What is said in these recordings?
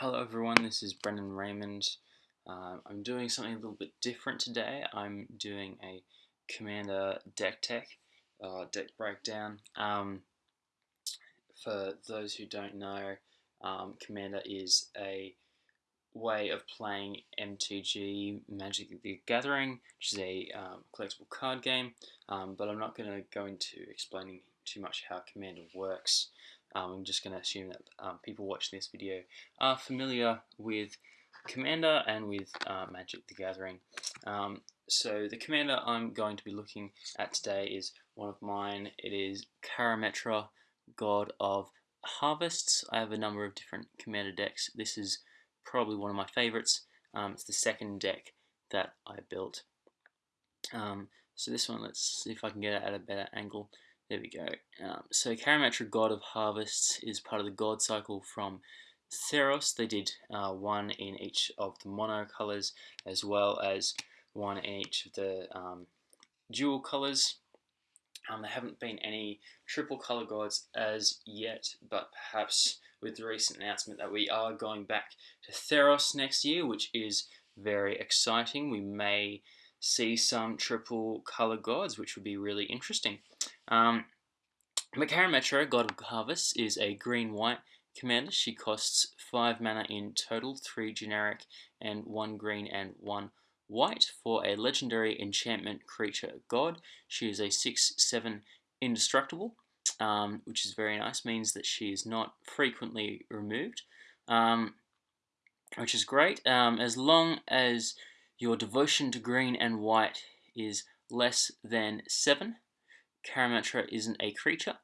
Hello everyone, this is Brendan Raymond. Uh, I'm doing something a little bit different today. I'm doing a Commander deck tech, uh, deck breakdown. Um, for those who don't know, um, Commander is a way of playing MTG Magic the Gathering, which is a um, collectible card game, um, but I'm not going to go into explaining too much how Commander works. Um, I'm just going to assume that um, people watching this video are familiar with Commander and with uh, Magic the Gathering. Um, so the Commander I'm going to be looking at today is one of mine. It is Karametra, God of Harvests. I have a number of different Commander decks. This is probably one of my favorites. Um, it's the second deck that I built. Um, so this one, let's see if I can get it at a better angle. There we go. Um, so Karametra, God of Harvests is part of the God cycle from Theros. They did uh, one in each of the mono colors as well as one in each of the um, dual colors. Um, there haven't been any triple color gods as yet, but perhaps with the recent announcement that we are going back to Theros next year, which is very exciting. We may see some triple color gods, which would be really interesting. Um, Karametra, God of Harvest, is a green-white commander. She costs 5 mana in total, 3 generic and 1 green and 1 white for a legendary enchantment creature god. She is a 6-7 indestructible, um, which is very nice, means that she is not frequently removed, um, which is great. Um, as long as your devotion to green and white is less than 7, Karametra isn't a creature,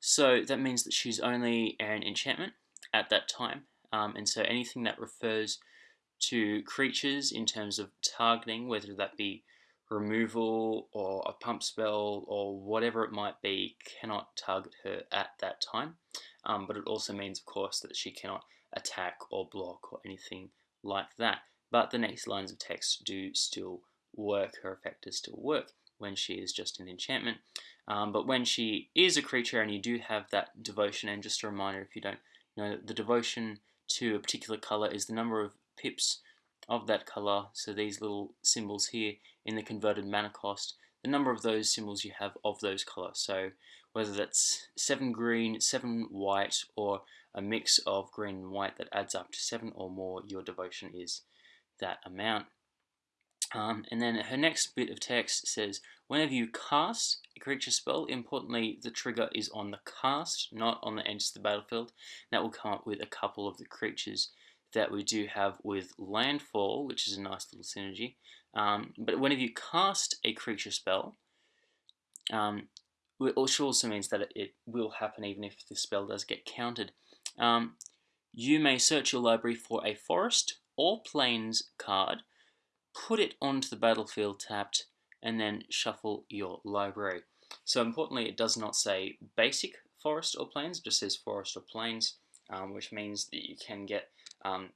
so that means that she's only an enchantment at that time. Um, and so anything that refers to creatures in terms of targeting, whether that be removal or a pump spell or whatever it might be, cannot target her at that time. Um, but it also means, of course, that she cannot attack or block or anything like that. But the next lines of text do still work, her effect does still work when she is just an enchantment. Um, but when she is a creature and you do have that devotion, and just a reminder if you don't know, the devotion to a particular color is the number of pips of that color. So these little symbols here in the converted mana cost, the number of those symbols you have of those colors. So whether that's seven green, seven white, or a mix of green and white that adds up to seven or more, your devotion is that amount. Um, and then her next bit of text says, whenever you cast a creature spell, importantly, the trigger is on the cast, not on the edge of the battlefield. That will come up with a couple of the creatures that we do have with Landfall, which is a nice little synergy. Um, but whenever you cast a creature spell, um, which also means that it will happen even if the spell does get countered, um, you may search your library for a forest or plains card put it onto the battlefield tapped, and then shuffle your library. So importantly, it does not say basic forest or plains, it just says forest or plains, um, which means that you can get um,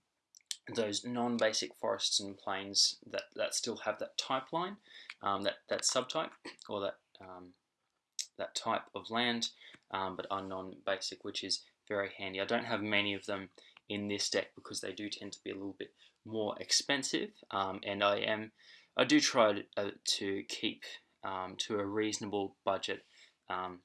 those non-basic forests and plains that, that still have that type line, um, that, that subtype, or that, um, that type of land, um, but are non-basic, which is very handy. I don't have many of them in this deck because they do tend to be a little bit more expensive um, and I am I do try to, uh, to keep um, to a reasonable budget um,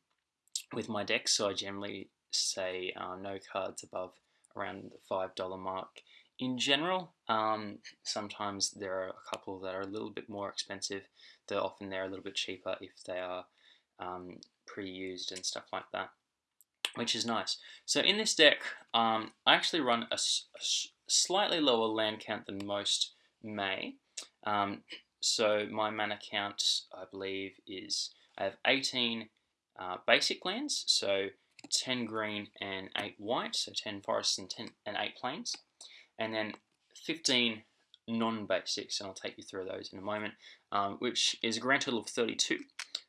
with my decks so I generally say uh, no cards above around the $5 mark in general. Um, sometimes there are a couple that are a little bit more expensive though often they're a little bit cheaper if they are um, pre-used and stuff like that which is nice. So in this deck, um, I actually run a, slightly lower land count than most may. Um, so my mana count, I believe, is I have 18 uh, basic lands, so 10 green and 8 white, so 10 forests and 10 and 8 plains, and then 15 non-basics, and I'll take you through those in a moment, um, which is a grand total of 32,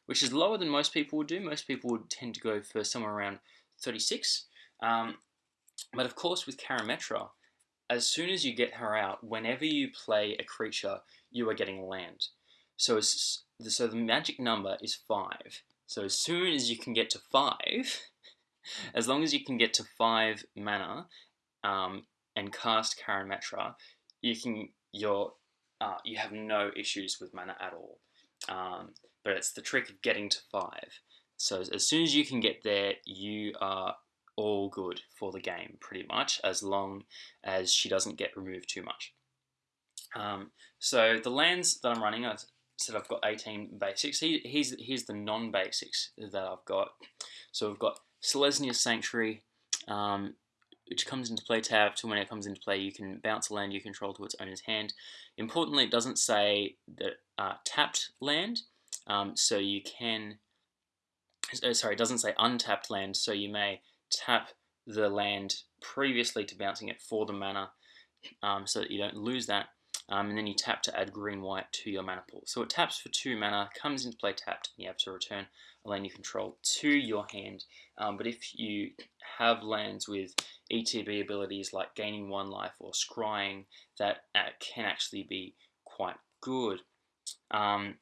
which is lower than most people would do. Most people would tend to go for somewhere around 36. Um, but of course, with Karametra, as soon as you get her out, whenever you play a creature, you are getting land. So, so the magic number is 5. So as soon as you can get to 5, as long as you can get to 5 mana, um, and cast Karametra, you can your uh, you have no issues with mana at all. Um, but it's the trick of getting to five. So as soon as you can get there, you are all good for the game, pretty much, as long as she doesn't get removed too much. Um, so the lands that I'm running, I said I've got 18 basics. Here's, here's the non-basics that I've got. So we've got Selesnya Sanctuary, um, which comes into play tapped. When it comes into play, you can bounce a land you control to its owner's hand. Importantly, it doesn't say that uh, tapped land, um, so you can. Uh, sorry, it doesn't say untapped land, so you may tap the land previously to bouncing it for the mana, um, so that you don't lose that. Um, and then you tap to add green white to your mana pool. So it taps for two mana, comes into play tapped, and you have to return a land you control to your hand. Um, but if you have lands with ETB abilities like gaining one life or scrying, that uh, can actually be quite good. Um,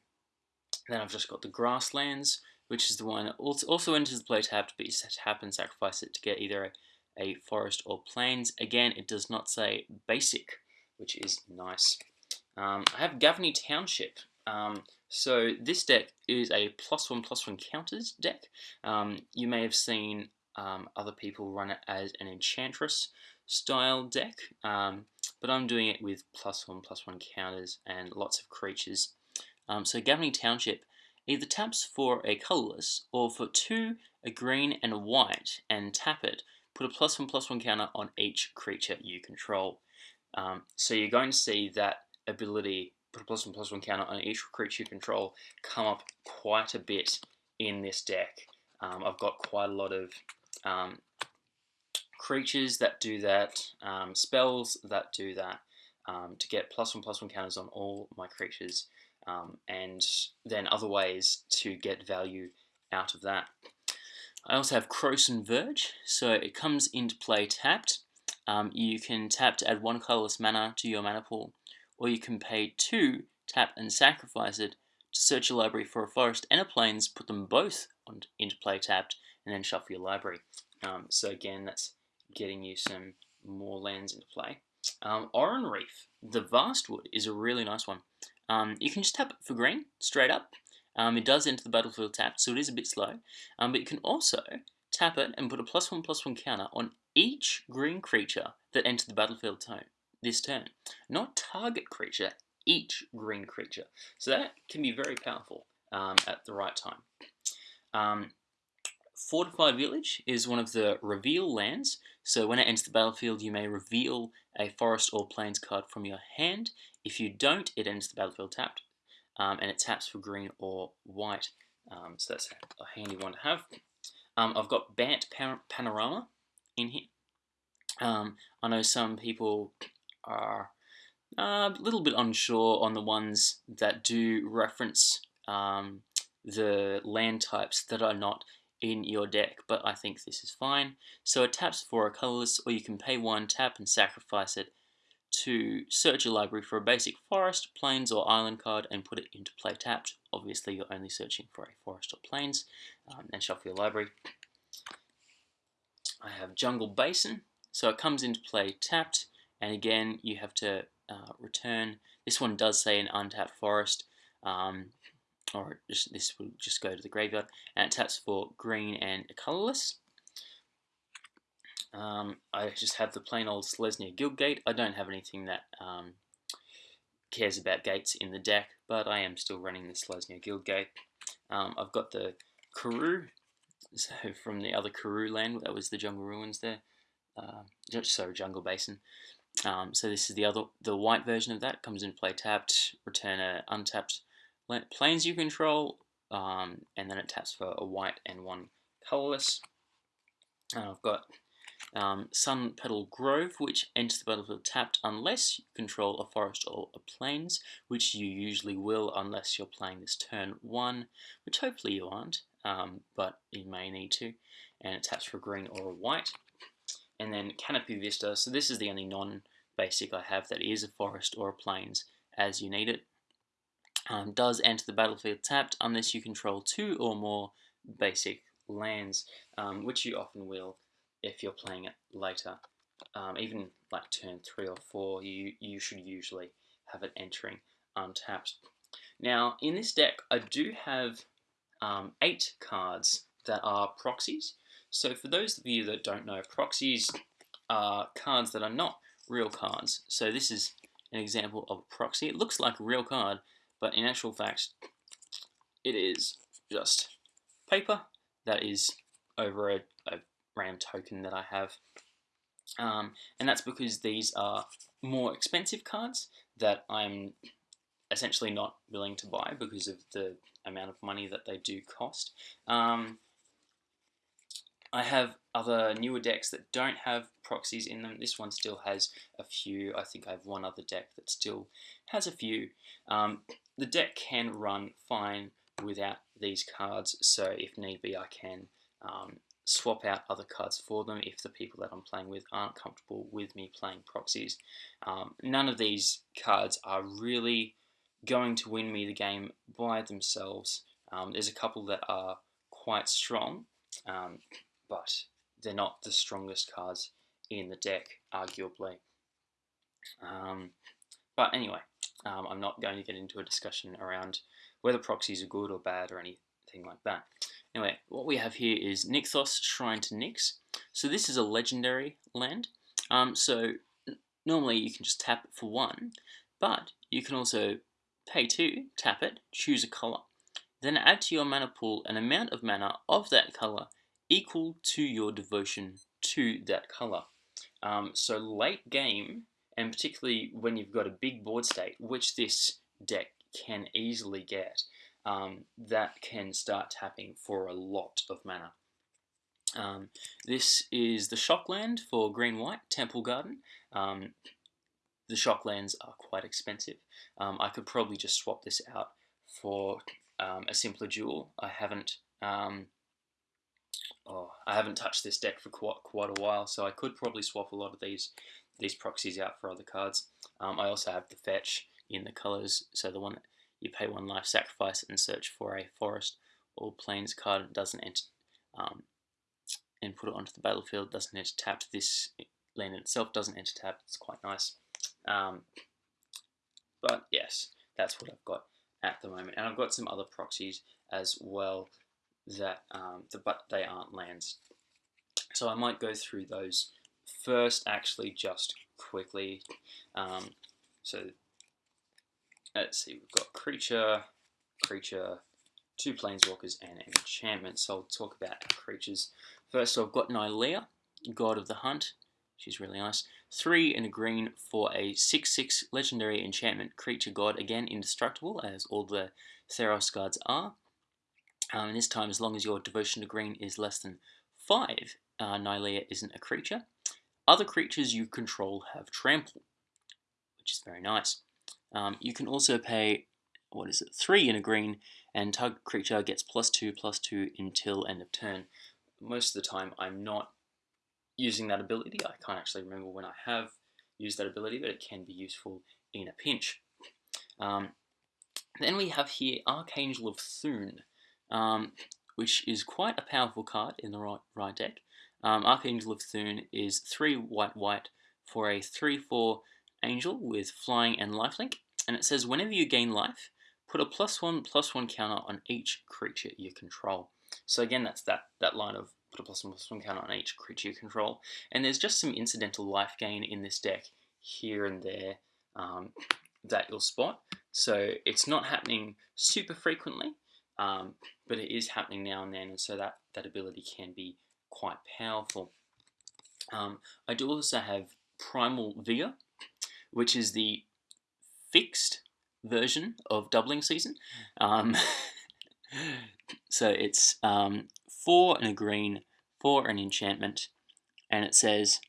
then I've just got the grasslands, which is the one that also enters the play tapped, but you tap and sacrifice it to get either a, a forest or plains. Again, it does not say basic, which is nice. Um, I have Gavony Township. Um, so this deck is a plus one plus one counters deck. Um, you may have seen um, other people run it as an Enchantress style deck, um, but I'm doing it with plus one plus one counters and lots of creatures. Um, so Gavony Township either taps for a colorless or for two, a green and a white, and tap it. Put a plus one plus one counter on each creature you control. Um, so you're going to see that ability, put a plus one plus one counter on each creature you control, come up quite a bit in this deck. Um, I've got quite a lot of um, creatures that do that, um, spells that do that, um, to get plus one plus one counters on all my creatures, um, and then other ways to get value out of that. I also have Krosan Verge, so it comes into play tapped. Um, you can tap to add one colorless mana to your mana pool, or you can pay two, tap and sacrifice it to search your library for a forest and a plains, put them both on, into play tapped, and then shuffle your library. Um, so again, that's getting you some more lands into play. Um, Oran-Rief, the Vastwood, is a really nice one. Um, you can just tap for green, straight up. Um, it does enter the battlefield tapped, so it is a bit slow. Um, but you can also tap it and put a plus one plus one counter on each green creature that enters the battlefield tone, this turn. Not target creature, each green creature. So that can be very powerful um, at the right time. Fortified Village is one of the reveal lands, so when it enters the battlefield you may reveal a forest or plains card from your hand. If you don't, it enters the battlefield tapped, um, and it taps for green or white, um, so that's a handy one to have. Um, I've got Bant Panorama in here. Um, I know some people are a little bit unsure on the ones that do reference um, the land types that are not in your deck, but I think this is fine. So it taps for a colorless, or you can pay one, tap and sacrifice it to search your library for a basic forest, plains, or island card and put it into play tapped. Obviously, you're only searching for a forest or plains, um, and shuffle your library. I have Jungle Basin, so it comes into play tapped, and again, you have to uh, return. This one does say an untapped forest, um, or just, this will just go to the graveyard, and it taps for green and colorless. Um, I just have the plain old Selesnya Guildgate. I don't have anything that um, cares about gates in the deck, but I am still running the Selesnya Guildgate. Um, I've got the Karoo, so from the other Karoo land, that was the Jungle Ruins there. Uh, sorry, Jungle Basin. Um, so this is the other, the white version of that. Comes into play tapped, return a untapped plains you control, um, and then it taps for a white and one colorless. And I've got um, Sunpetal Grove, which enters the battlefield tapped unless you control a forest or a plains, which you usually will unless you're playing this turn one, which hopefully you aren't, um, but you may need to. And it taps for green or a white. And then Canopy Vista, so this is the only non-basic I have that is a forest or a plains as you need it um, does enter the battlefield tapped unless you control two or more basic lands, um, which you often will if you're playing it later um, even like turn three or four, you you should usually have it entering untapped. Now in this deck, I do have um, eight cards that are proxies. So for those of you that don't know, proxies are cards that are not real cards. So this is an example of a proxy. It looks like a real card, but in actual fact, it is just paper that is over a, a RAM token that I have. Um, and that's because these are more expensive cards that I'm essentially not willing to buy because of the amount of money that they do cost. Um, I have other newer decks that don't have proxies in them. This one still has a few. I think I have one other deck that still has a few. Um, the deck can run fine without these cards, so if need be, I can um, swap out other cards for them if the people that I'm playing with aren't comfortable with me playing proxies. Um, none of these cards are really going to win me the game by themselves. Um, there's a couple that are quite strong, um, but they're not the strongest cards in the deck, arguably. Um, but anyway, um, I'm not going to get into a discussion around whether proxies are good or bad or anything like that. Anyway, what we have here is Nykthos Shrine to Nyx. So this is a legendary land. Um, so normally you can just tap for one, but you can also pay two, tap it, choose a color. Then add to your mana pool an amount of mana of that color equal to your devotion to that color. Um, so late game, and particularly when you've got a big board state, which this deck can easily get, um, that can start tapping for a lot of mana. Um, this is the Shockland for Green White, Temple Garden. Um, the Shocklands are quite expensive. Um, I could probably just swap this out for um, a simpler jewel. I haven't um, oh, I haven't touched this deck for quite, quite a while, so I could probably swap a lot of these these proxies out for other cards. Um, I also have the fetch in the colors, so the one that you pay one life, sacrifice, and search for a forest or plains card doesn't enter, um, and put it onto the battlefield. Doesn't enter tapped. This land itself doesn't enter tapped. It's quite nice. Um, but yes, that's what I've got at the moment, and I've got some other proxies as well that um, the, but they aren't lands. So I might go through those first, actually, just quickly. Um, so let's see, we've got creature, creature, two planeswalkers, and an enchantment. So I'll talk about creatures. First, so I've got Nylea, God of the Hunt. She's really nice. Three in a green for a 6-6 legendary enchantment creature god. Again, indestructible, as all the Theros gods are. Um, and this time, as long as your devotion to green is less than 5, uh, Nylea isn't a creature. Other creatures you control have trample, which is very nice. Um, you can also pay, what is it, 3 in a green, and target creature gets plus 2, plus 2 until end of turn. Most of the time, I'm not using that ability. I can't actually remember when I have used that ability, but it can be useful in a pinch. Um, then we have here Archangel of Thune um, which is quite a powerful card in the right, right deck. Um, Archangel of Thune is 3 white white for a 3-4 angel with flying and lifelink, and it says whenever you gain life, put a plus 1 plus 1 counter on each creature you control. So again, that's that, that line of put a plus 1 plus 1 counter on each creature you control. And there's just some incidental life gain in this deck here and there um, that you'll spot. So it's not happening super frequently, um, but it is happening now and then, and so that, that ability can be quite powerful. Um, I do also have Primal Vigor, which is the fixed version of Doubling Season. Um, so it's um, four and a green, four an enchantment, and it says,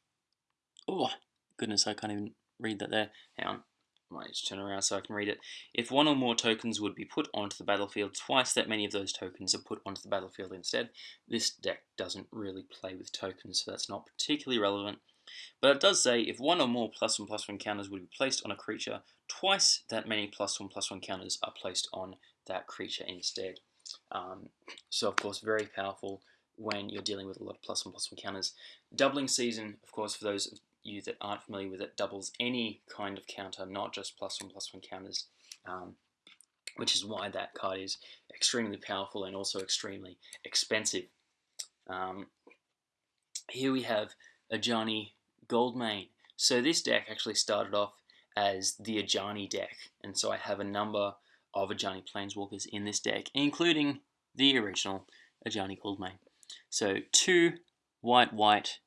oh, goodness, I can't even read that there. Hang on. Might just turn around so I can read it. If one or more tokens would be put onto the battlefield, twice that many of those tokens are put onto the battlefield instead. This deck doesn't really play with tokens, so that's not particularly relevant. But it does say if one or more plus one plus one counters would be placed on a creature, twice that many plus one plus one counters are placed on that creature instead. Um, so of course very powerful when you're dealing with a lot of plus one plus one counters. Doubling season, of course, for those you that aren't familiar with it, doubles any kind of counter, not just plus one plus one counters, um, which is why that card is extremely powerful and also extremely expensive. Um, here we have a Ajani Goldmane. So this deck actually started off as the Ajani deck, and so I have a number of Ajani Planeswalkers in this deck, including the original Ajani Goldmane. So two white white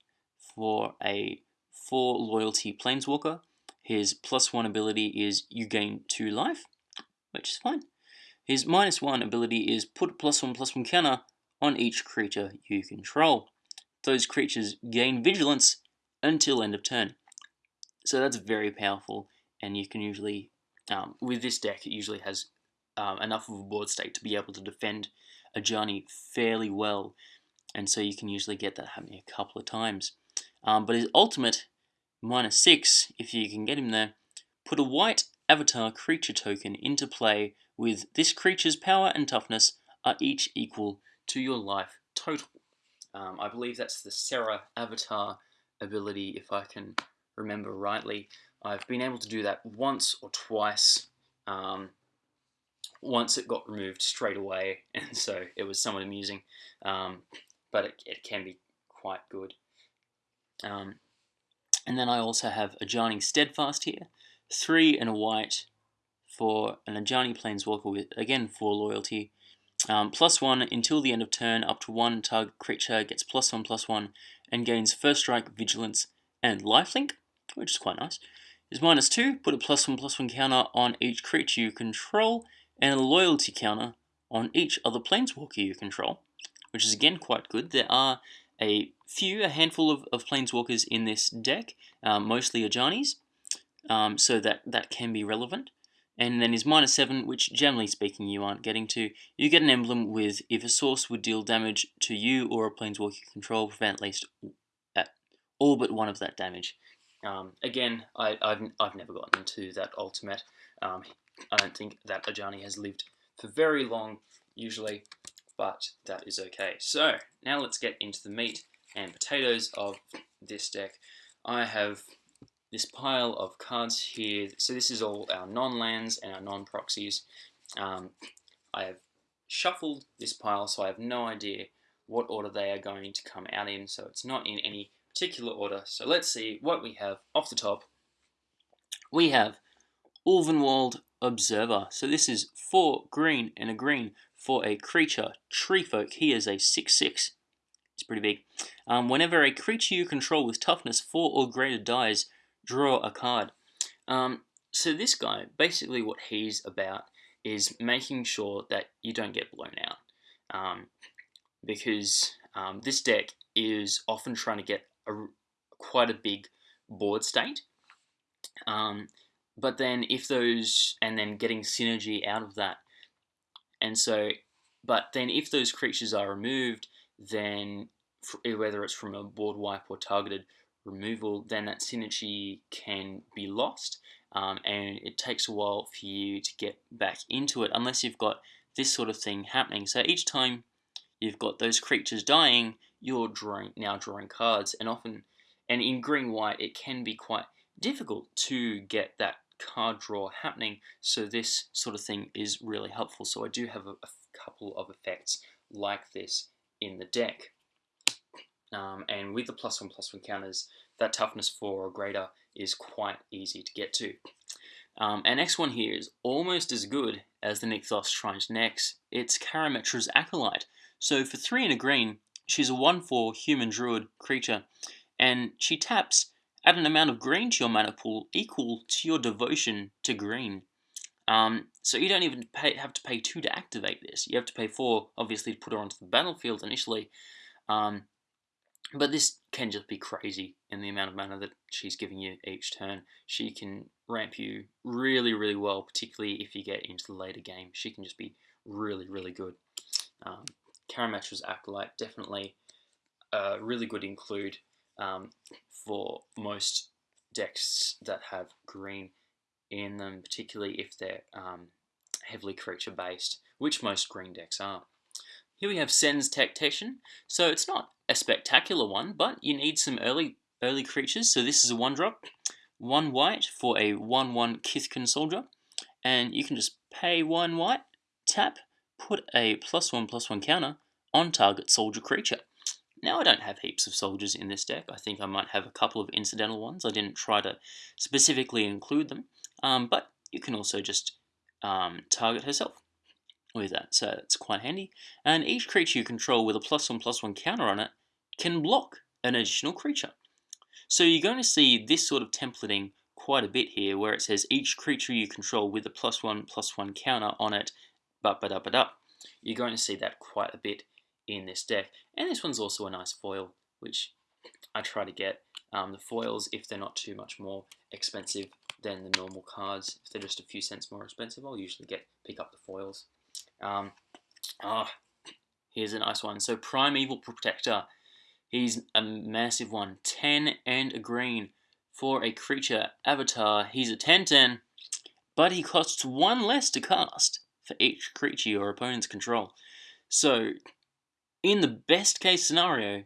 for a four loyalty Planeswalker. His plus one ability is you gain two life, which is fine. His minus one ability is put plus one plus one counter on each creature you control. Those creatures gain vigilance until end of turn. So that's very powerful, and you can usually, um, with this deck, it usually has um, enough of a board state to be able to defend Ajani fairly well, and so you can usually get that happening a couple of times. Um, but his ultimate, minus 6, if you can get him there, put a white avatar creature token into play with this creature's power and toughness are each equal to your life total. Um, I believe that's the Serra avatar ability, if I can remember rightly. I've been able to do that once or twice. Um, once it got removed straight away, and so it was somewhat amusing, um, but it, it, can be quite good. Um, and then I also have Ajani Steadfast here, three and a white for an Ajani Planeswalker with, again, four loyalty. Um, plus one until the end of turn, up to one target creature gets plus one plus one and gains first strike, vigilance, and lifelink, which is quite nice. Is minus two, put a plus one plus one counter on each creature you control, and a loyalty counter on each other planeswalker you control, which is again quite good. There are a few, a handful of, of planeswalkers in this deck, um, mostly Ajanis, um, so that, that can be relevant. And then is minus 7, which generally speaking you aren't getting to. You get an emblem with if a source would deal damage to you or a planeswalker you control, prevent at least at all but one of that damage. Um, again, I, have I've never gotten to that ultimate. Um, I don't think that Ajani has lived for very long, usually, but that is okay. So, now let's get into the meat and potatoes of this deck. I have this pile of cards here. So this is all our non-lands and our non-proxies. Um, I have shuffled this pile, so I have no idea what order they are going to come out in, so it's not in any particular order. So let's see what we have off the top. We have Ulvenwald Observer. So this is four green and a green for a creature, Treefolk. He is a 6-6. It's pretty big. Um, whenever a creature you control with toughness 4 or greater dies, draw a card. Um, so this guy, basically what he's about is making sure that you don't get blown out. Um, because um, this deck is often trying to get a, quite a big board state. Um, but then if those, and then getting synergy out of that. And so, but then if those creatures are removed, then whether it's from a board wipe or targeted, removal, then that synergy can be lost um, and it takes a while for you to get back into it unless you've got this sort of thing happening. So each time you've got those creatures dying, you're drawing now drawing cards and often and in green white it can be quite difficult to get that card draw happening so this sort of thing is really helpful so I do have a, a couple of effects like this in the deck um, and with the plus one plus one counters, that toughness four or greater is quite easy to get to. Um, and next one here is almost as good as the Nykthos Shrine to Nyx. It's Karametra's Acolyte. So for three and a green, she's a 1-4 human druid creature, and she taps add an amount of green to your mana pool equal to your devotion to green. Um, so you don't even pay, have to pay two to activate this. You have to pay four, obviously, to put her onto the battlefield initially. Um, but this can just be crazy in the amount of mana that she's giving you each turn. She can ramp you really, really well, particularly if you get into the later game. She can just be really, really good. Um, Karametra's Acolyte, definitely a really good include um, for most decks that have green in them, particularly if they're um, heavily creature based, which most green decks are. Here we have Cenn's Tactician. So it's not a spectacular one, but you need some early early creatures. So this is a one drop, one white for a one one Kithkin soldier, and you can just pay one white, tap, put a plus one plus one counter on target soldier creature. Now I don't have heaps of soldiers in this deck. I think I might have a couple of incidental ones. I didn't try to specifically include them, um, but you can also just um, target herself with that, so it's quite handy. And each creature you control with a plus one plus one counter on it can block an additional creature. So you're going to see this sort of templating quite a bit here, where it says each creature you control with a plus one plus one counter on it, but but up but up. You're going to see that quite a bit in this deck. And this one's also a nice foil, which I try to get. Um, the foils, if they're not too much more expensive than the normal cards, if they're just a few cents more expensive, I'll usually get pick up the foils. Um, ah, here's a nice one. So Primeval Protector. He's a massive one. 10 and a green for a creature avatar. He's a 10-10, but he costs one less to cast for each creature your opponents control. So, in the best case scenario,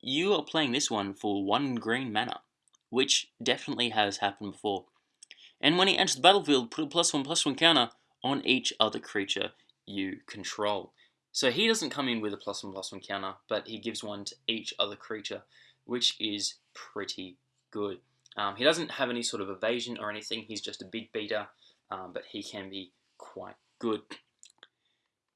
you are playing this one for one green mana, which definitely has happened before. And when he enters the battlefield, put a plus one plus one counter on each other creature you control. So he doesn't come in with a plus one plus one counter, but he gives one to each other creature, which is pretty good. Um, he doesn't have any sort of evasion or anything, he's just a big beater, um, but he can be quite good.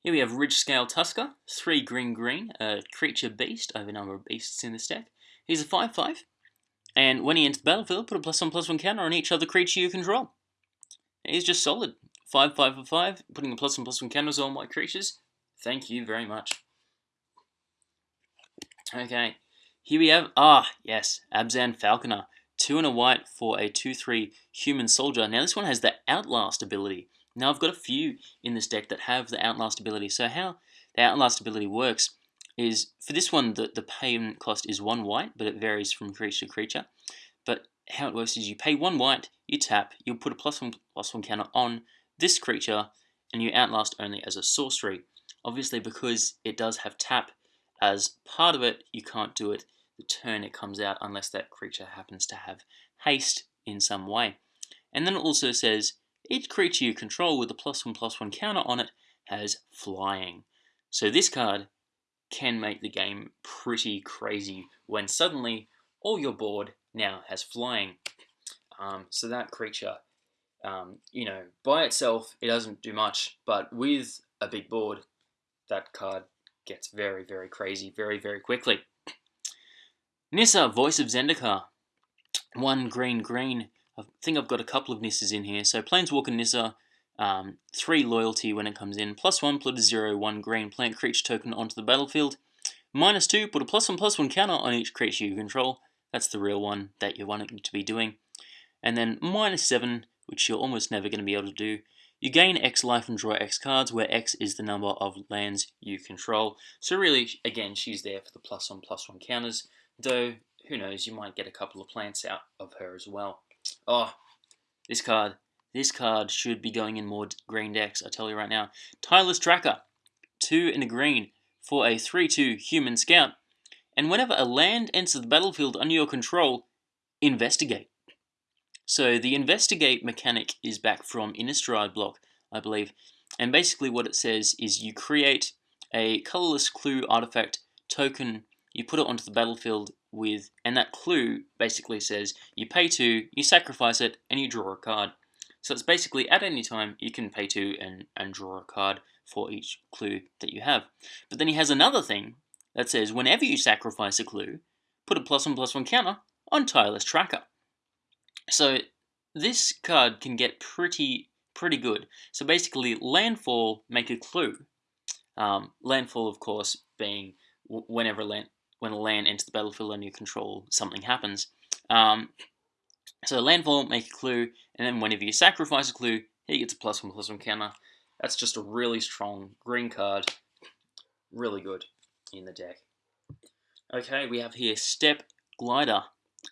Here we have Ridgescale Tusker, 3 green green, a creature beast. I have a number of beasts in this deck. He's a 5-5, and when he enters the battlefield, put a plus 1 plus 1 counter on each other creature you control. He's just solid. 5 5 for 5, putting a plus 1 plus 1 counters on my creatures. Thank you very much. Okay, here we have, ah, yes, Abzan Falconer. Two and a white for a 2-3 human soldier. Now this one has the Outlast ability. Now I've got a few in this deck that have the Outlast ability. So how the Outlast ability works is, for this one, the, the payment cost is one white, but it varies from creature to creature. But how it works is you pay one white, you tap, you'll put a plus one plus one counter on this creature, and you Outlast only as a sorcery. Obviously, because it does have tap as part of it, you can't do it the turn it comes out unless that creature happens to have haste in some way. And then it also says each creature you control with a plus one plus one counter on it has flying. So this card can make the game pretty crazy when suddenly all your board now has flying. Um, so that creature, um, you know, by itself it doesn't do much, but with a big board, that card gets very, very crazy very, very quickly. Nissa, Voice of Zendikar. One green, green. I think I've got a couple of Nissas in here. So Planeswalker Nissa, um, three loyalty when it comes in. Plus one, put a zero, one green plant creature token onto the battlefield. Minus two, put a plus one, plus one counter on each creature you control. That's the real one that you're wanting to be doing. And then minus seven, which you're almost never going to be able to do. You gain X life and draw X cards, where X is the number of lands you control. So really, again, she's there for the plus one, plus one counters. Though, who knows, you might get a couple of plants out of her as well. Oh, this card. This card should be going in more green decks, I tell you right now. Tireless Tracker. Two in a green for a 3-2 human scout. And whenever a land enters the battlefield under your control, investigate. So the investigate mechanic is back from Innistrad block, I believe. And basically what it says is you create a colorless clue artifact token you put it onto the battlefield with, and that clue basically says you pay two, you sacrifice it, and you draw a card. So it's basically at any time you can pay two and, and draw a card for each clue that you have. But then he has another thing that says whenever you sacrifice a clue, put a plus one plus one counter on Tireless Tracker. So this card can get pretty pretty good. So basically, landfall make a clue. Um, landfall, of course, being whenever land when a land enters the battlefield under your control, something happens. Um, so landfall, make a clue, and then whenever you sacrifice a clue, he gets a plus one plus one counter. That's just a really strong green card. Really good in the deck. Okay, we have here Steppe Glider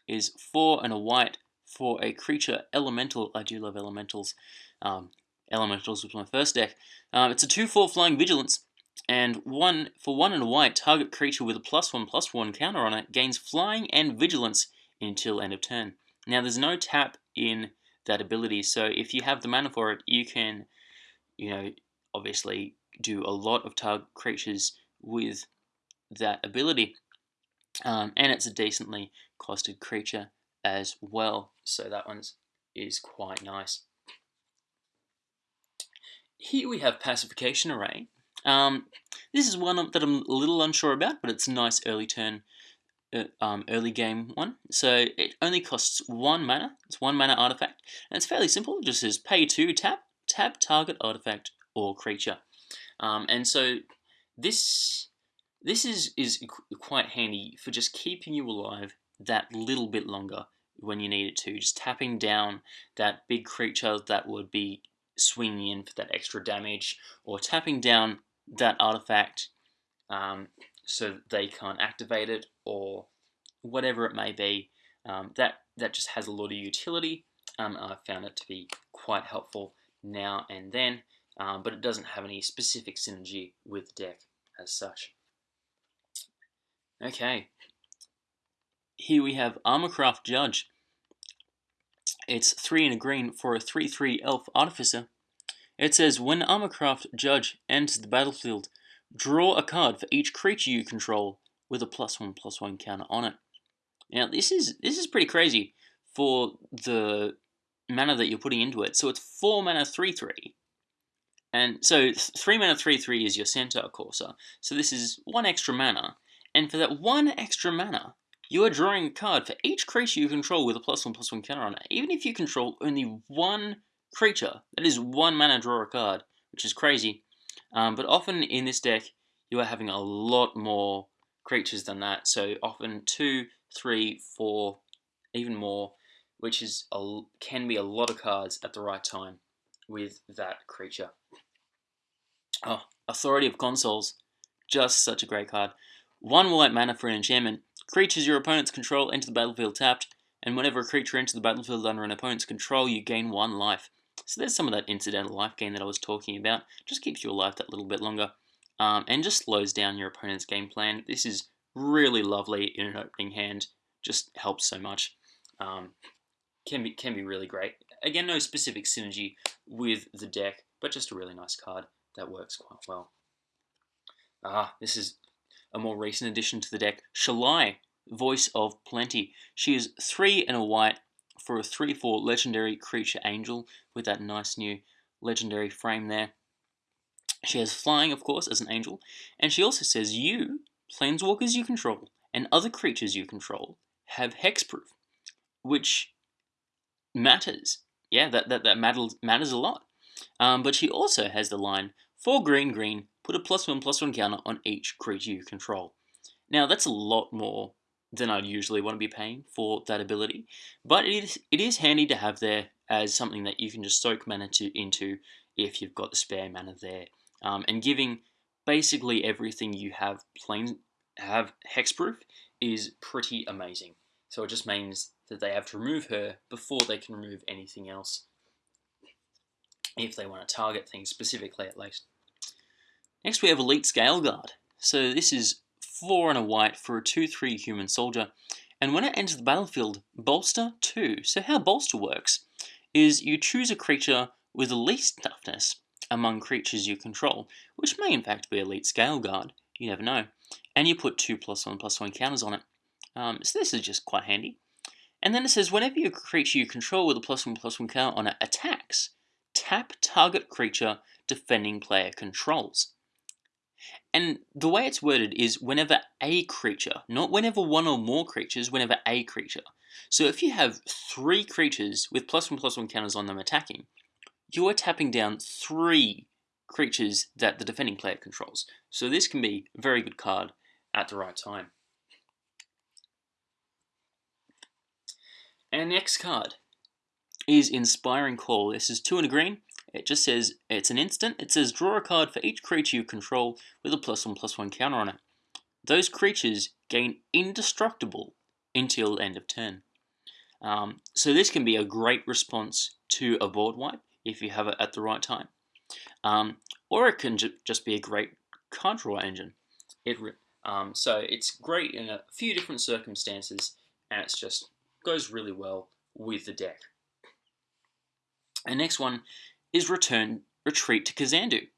is four and a white for a creature elemental. I do love elementals. Um, elementals was my first deck. Um, it's a 2-4 flying vigilance. And one for one and a white, target creature with a plus one plus one counter on it gains flying and vigilance until end of turn. Now there's no tap in that ability, so if you have the mana for it, you can, you know, obviously do a lot of target creatures with that ability. Um, and it's a decently costed creature as well, so that one is quite nice. Here we have Pacification Array. Um, this is one that I'm a little unsure about, but it's a nice early turn, uh, um, early game one. So it only costs one mana. It's one mana artifact, and it's fairly simple. It just says pay two, tap, tap target artifact or creature. Um, and so this this is is quite handy for just keeping you alive that little bit longer when you need it to. Just tapping down that big creature that would be swinging in for that extra damage, or tapping down that artifact um, so they can't activate it, or whatever it may be. Um, that that just has a lot of utility. Um, I found it to be quite helpful now and then, um, but it doesn't have any specific synergy with deck as such. Okay, here we have Armorcraft Judge. It's 3 in a green for a 3-3 elf artificer. It says, when Armorcraft Judge enters the battlefield, draw a card for each creature you control with a plus one plus one counter on it. Now this is this is pretty crazy for the mana that you're putting into it. So it's four mana three three. And so three mana three three is your Centaur Courser. Uh, so this is one extra mana. And for that one extra mana, you are drawing a card for each creature you control with a plus one plus one counter on it. Even if you control only one creature, that is one mana draw a card, which is crazy. Um, but often in this deck, you are having a lot more creatures than that. So often two, three, four, even more, which is a, can be a lot of cards at the right time with that creature. Oh, Authority of Consuls, just such a great card. One white mana for an enchantment. Creatures your opponents control enter the battlefield tapped, and whenever a creature enters the battlefield under an opponent's control, you gain one life. So there's some of that incidental life gain that I was talking about. Just keeps you alive that little bit longer. Um, and just slows down your opponent's game plan. This is really lovely in an opening hand. Just helps so much. Um, can be can be really great. Again, no specific synergy with the deck, but just a really nice card that works quite well. Ah, this is a more recent addition to the deck, Shalai, Voice of Plenty. She is three and a white for a 3-4 legendary creature angel with that nice new legendary frame there. She has flying, of course, as an angel, and she also says you, planeswalkers you control, and other creatures you control have hexproof, which matters. Yeah, that, that, that matters, matters a lot. Um, but she also has the line, for green green, put a plus one plus one counter on each creature you control. Now that's a lot more than I'd usually want to be paying for that ability, but it is, it is handy to have there as something that you can just soak mana to, into if you've got the spare mana there. Um, and giving basically everything you have plain have hexproof is pretty amazing. So it just means that they have to remove her before they can remove anything else if they want to target things specifically at least. Next we have Elite Scaleguard. So this is 4 and a white for a 2-3 human soldier. And when it enters the battlefield, bolster 2. So how bolster works is you choose a creature with the least toughness among creatures you control, which may in fact be Elite Scaleguard, you never know, and you put 2 plus 1 plus 1 counters on it. Um, so this is just quite handy. And then it says whenever your creature you control with a plus 1 plus 1 counter on it attacks, tap target creature defending player controls. And the way it's worded is whenever a creature, not whenever one or more creatures, whenever a creature. So if you have three creatures with plus one plus one counters on them attacking, you are tapping down three creatures that the defending player controls. So this can be a very good card at the right time. And next card is Inspiring Call. This is two in a green. It just says it's an instant. It says draw a card for each creature you control with a plus one plus one counter on it. Those creatures gain indestructible until end of turn. Um, so this can be a great response to a board wipe if you have it at the right time. Um, or it can ju just be a great card draw engine. It um, so it's great in a few different circumstances, and it just goes really well with the deck. Our next one is Return Retreat to Kazandu.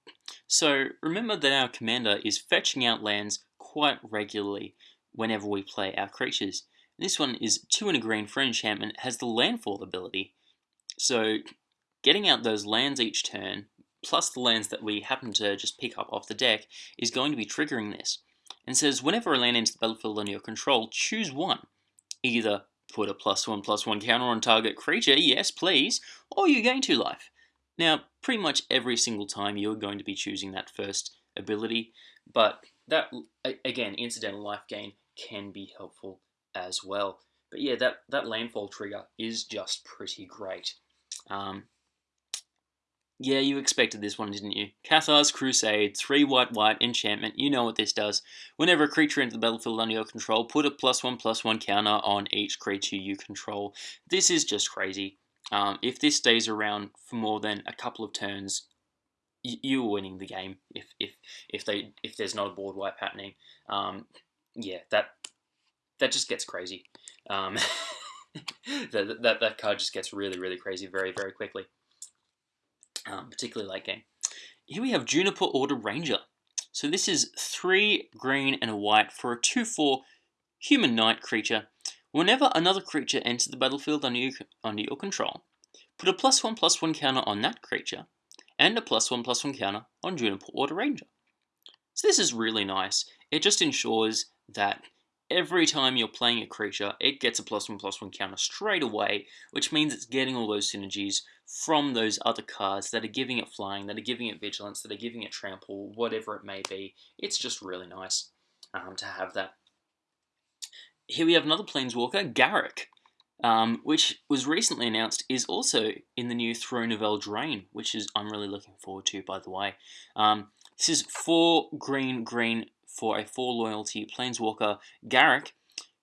So remember that our commander is fetching out lands quite regularly whenever we play our creatures. This one is 2 and a green for enchantment, has the landfall ability. So getting out those lands each turn, plus the lands that we happen to just pick up off the deck, is going to be triggering this. And says whenever a land enters the battlefield under your control, choose one. Either put a plus one plus one counter on target creature, yes please, or you gain two life. Now, pretty much every single time you're going to be choosing that first ability, but that, again, incidental life gain can be helpful as well. But yeah, that, that landfall trigger is just pretty great. Um, yeah, you expected this one, didn't you? Cathar's Crusade, 3 white white enchantment, you know what this does. Whenever a creature enters the battlefield under your control, put a plus 1 plus 1 counter on each creature you control. This is just crazy. Um, if this stays around for more than a couple of turns, you're winning the game. If if if they if there's not a board wipe happening, um, yeah, that that just gets crazy. Um, that, that that card just gets really really crazy very very quickly, um, particularly late game. Here we have Juniper Order Ranger. So this is three green and a white for a 2-4 human knight creature Whenever another creature enters the battlefield under, under your control, put a plus one plus one counter on that creature, and a plus one plus one counter on Juniper Order Ranger. So this is really nice. It just ensures that every time you're playing a creature, it gets a plus one plus one counter straight away, which means it's getting all those synergies from those other cards that are giving it flying, that are giving it vigilance, that are giving it trample, whatever it may be. It's just really nice um, to have that here we have another Planeswalker, Garruk, um, which was recently announced is also in the new Throne of Eldraine, which is I'm really looking forward to, by the way. Um, this is four green green for a four loyalty Planeswalker, Garruk.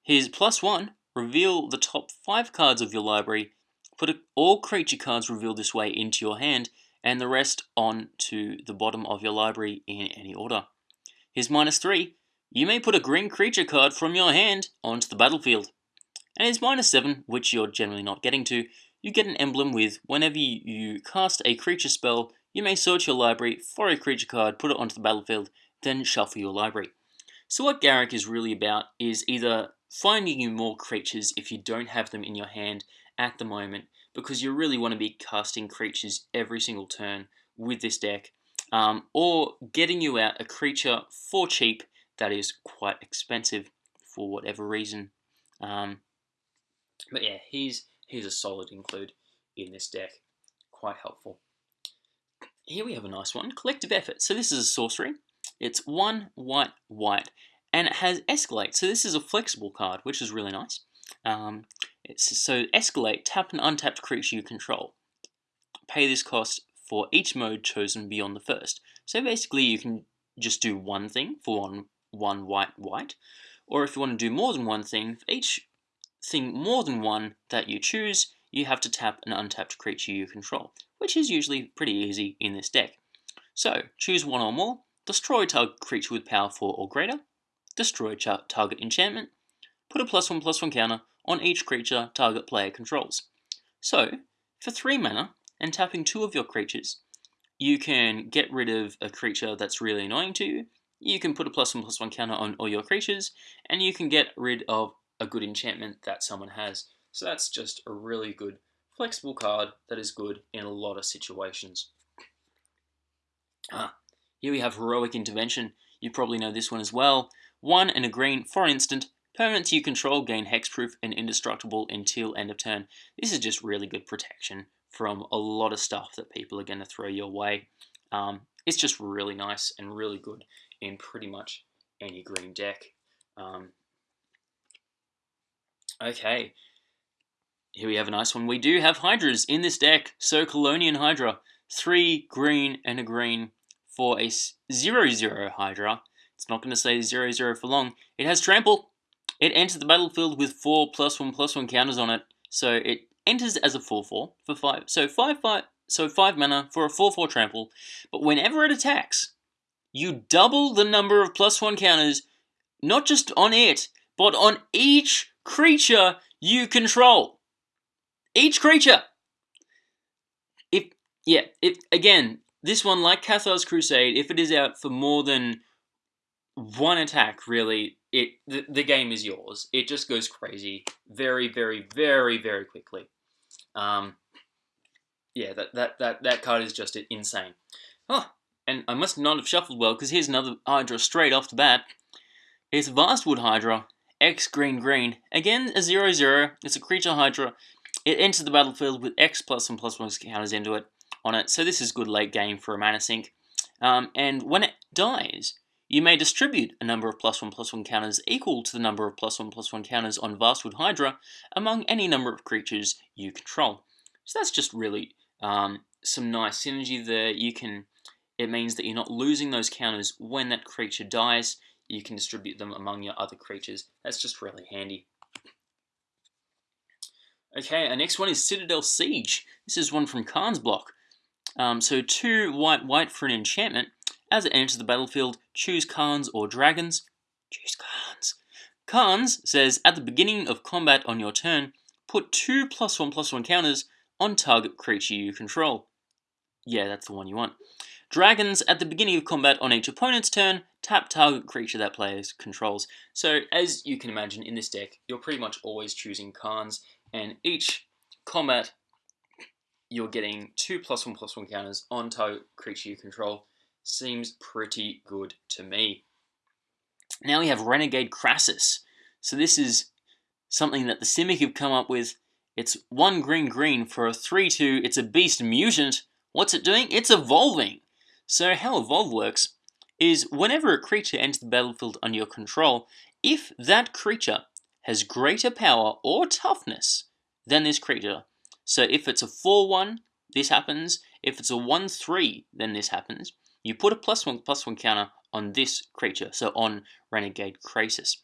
His plus one, reveal the top five cards of your library, put a, all creature cards revealed this way into your hand, and the rest on to the bottom of your library in any order. His minus three, you may put a green creature card from your hand onto the battlefield. And it's minus 7, which you're generally not getting to, you get an emblem with whenever you cast a creature spell, you may search your library for a creature card, put it onto the battlefield, then shuffle your library. So what Garruk is really about is either finding you more creatures if you don't have them in your hand at the moment, because you really want to be casting creatures every single turn with this deck, um, or getting you out a creature for cheap that is quite expensive for whatever reason. Um, but yeah, he's he's a solid include in this deck. Quite helpful. Here we have a nice one, Collective Effort. So this is a sorcery. It's one white, white, and it has Escalate. So this is a flexible card, which is really nice. Um, so Escalate, tap an untapped creature you control. Pay this cost for each mode chosen beyond the first. So basically you can just do one thing for one one white white. Or if you want to do more than one thing, for each thing more than one that you choose, you have to tap an untapped creature you control, which is usually pretty easy in this deck. So, choose one or more, destroy target creature with power 4 or greater, destroy target enchantment, put a plus 1 plus 1 counter on each creature target player controls. So, for 3 mana, and tapping 2 of your creatures, you can get rid of a creature that's really annoying to you, you can put a plus one plus one counter on all your creatures, and you can get rid of a good enchantment that someone has. So that's just a really good flexible card that is good in a lot of situations. Ah, here we have Heroic Intervention. You probably know this one as well. One and a green for an instant. Permanents you control gain hexproof and indestructible until end of turn. This is just really good protection from a lot of stuff that people are going to throw your way. Um, it's just really nice and really good in pretty much any green deck. Um, okay, here we have a nice one. We do have Hydras in this deck. So Kalonian Hydra, three green and a green for a 0-0 Hydra. It's not going to stay 0-0 for long. It has Trample. It enters the battlefield with four plus one plus one counters on it. So it enters as a 4-4 for five. So five five so five mana for a 4-4 trample. But whenever it attacks, you double the number of plus one counters, not just on it, but on each creature you control. Each creature. If yeah, if again, this one like Cathar's Crusade, if it is out for more than one attack, really, it the, the game is yours. It just goes crazy very, very, very, very quickly. Um, yeah, that, that, that, that card is just insane. Oh, and I must not have shuffled well, because here's another Hydra straight off the bat. It's Vastwood Hydra, X green green. Again, a 0 0. It's a creature Hydra. It enters the battlefield with X plus and plus one counters into it on it. So this is good late game for a mana sink. Um, and when it dies, you may distribute a number of plus one plus one counters equal to the number of plus one plus one counters on Vastwood Hydra among any number of creatures you control. So that's just really um, some nice synergy there. You can, it means that you're not losing those counters when that creature dies. You can distribute them among your other creatures. That's just really handy. Okay, our next one is Citadel Siege. This is one from Khans block. Um, so two white white for an enchantment. As it enters the battlefield, choose Khans or Dragons. Choose Khans. Khans says at the beginning of combat on your turn, put two plus one plus one counters on target creature you control. Yeah, that's the one you want. Dragons, at the beginning of combat on each opponent's turn, tap target creature that player controls. So, as you can imagine in this deck, you're pretty much always choosing Khans, and each combat, you're getting two plus one plus one counters on target creature you control. Seems pretty good to me. Now we have Renegade Krasis. So this is something that the Simic have come up with. It's one green green for a 3-2. It's a beast mutant. What's it doing? It's evolving. So how evolve works is whenever a creature enters the battlefield under your control, if that creature has greater power or toughness than this creature, so if it's a 4-1, this happens. If it's a 1-3, then this happens. You put a plus 1 plus 1 counter on this creature, so on Renegade Krasis.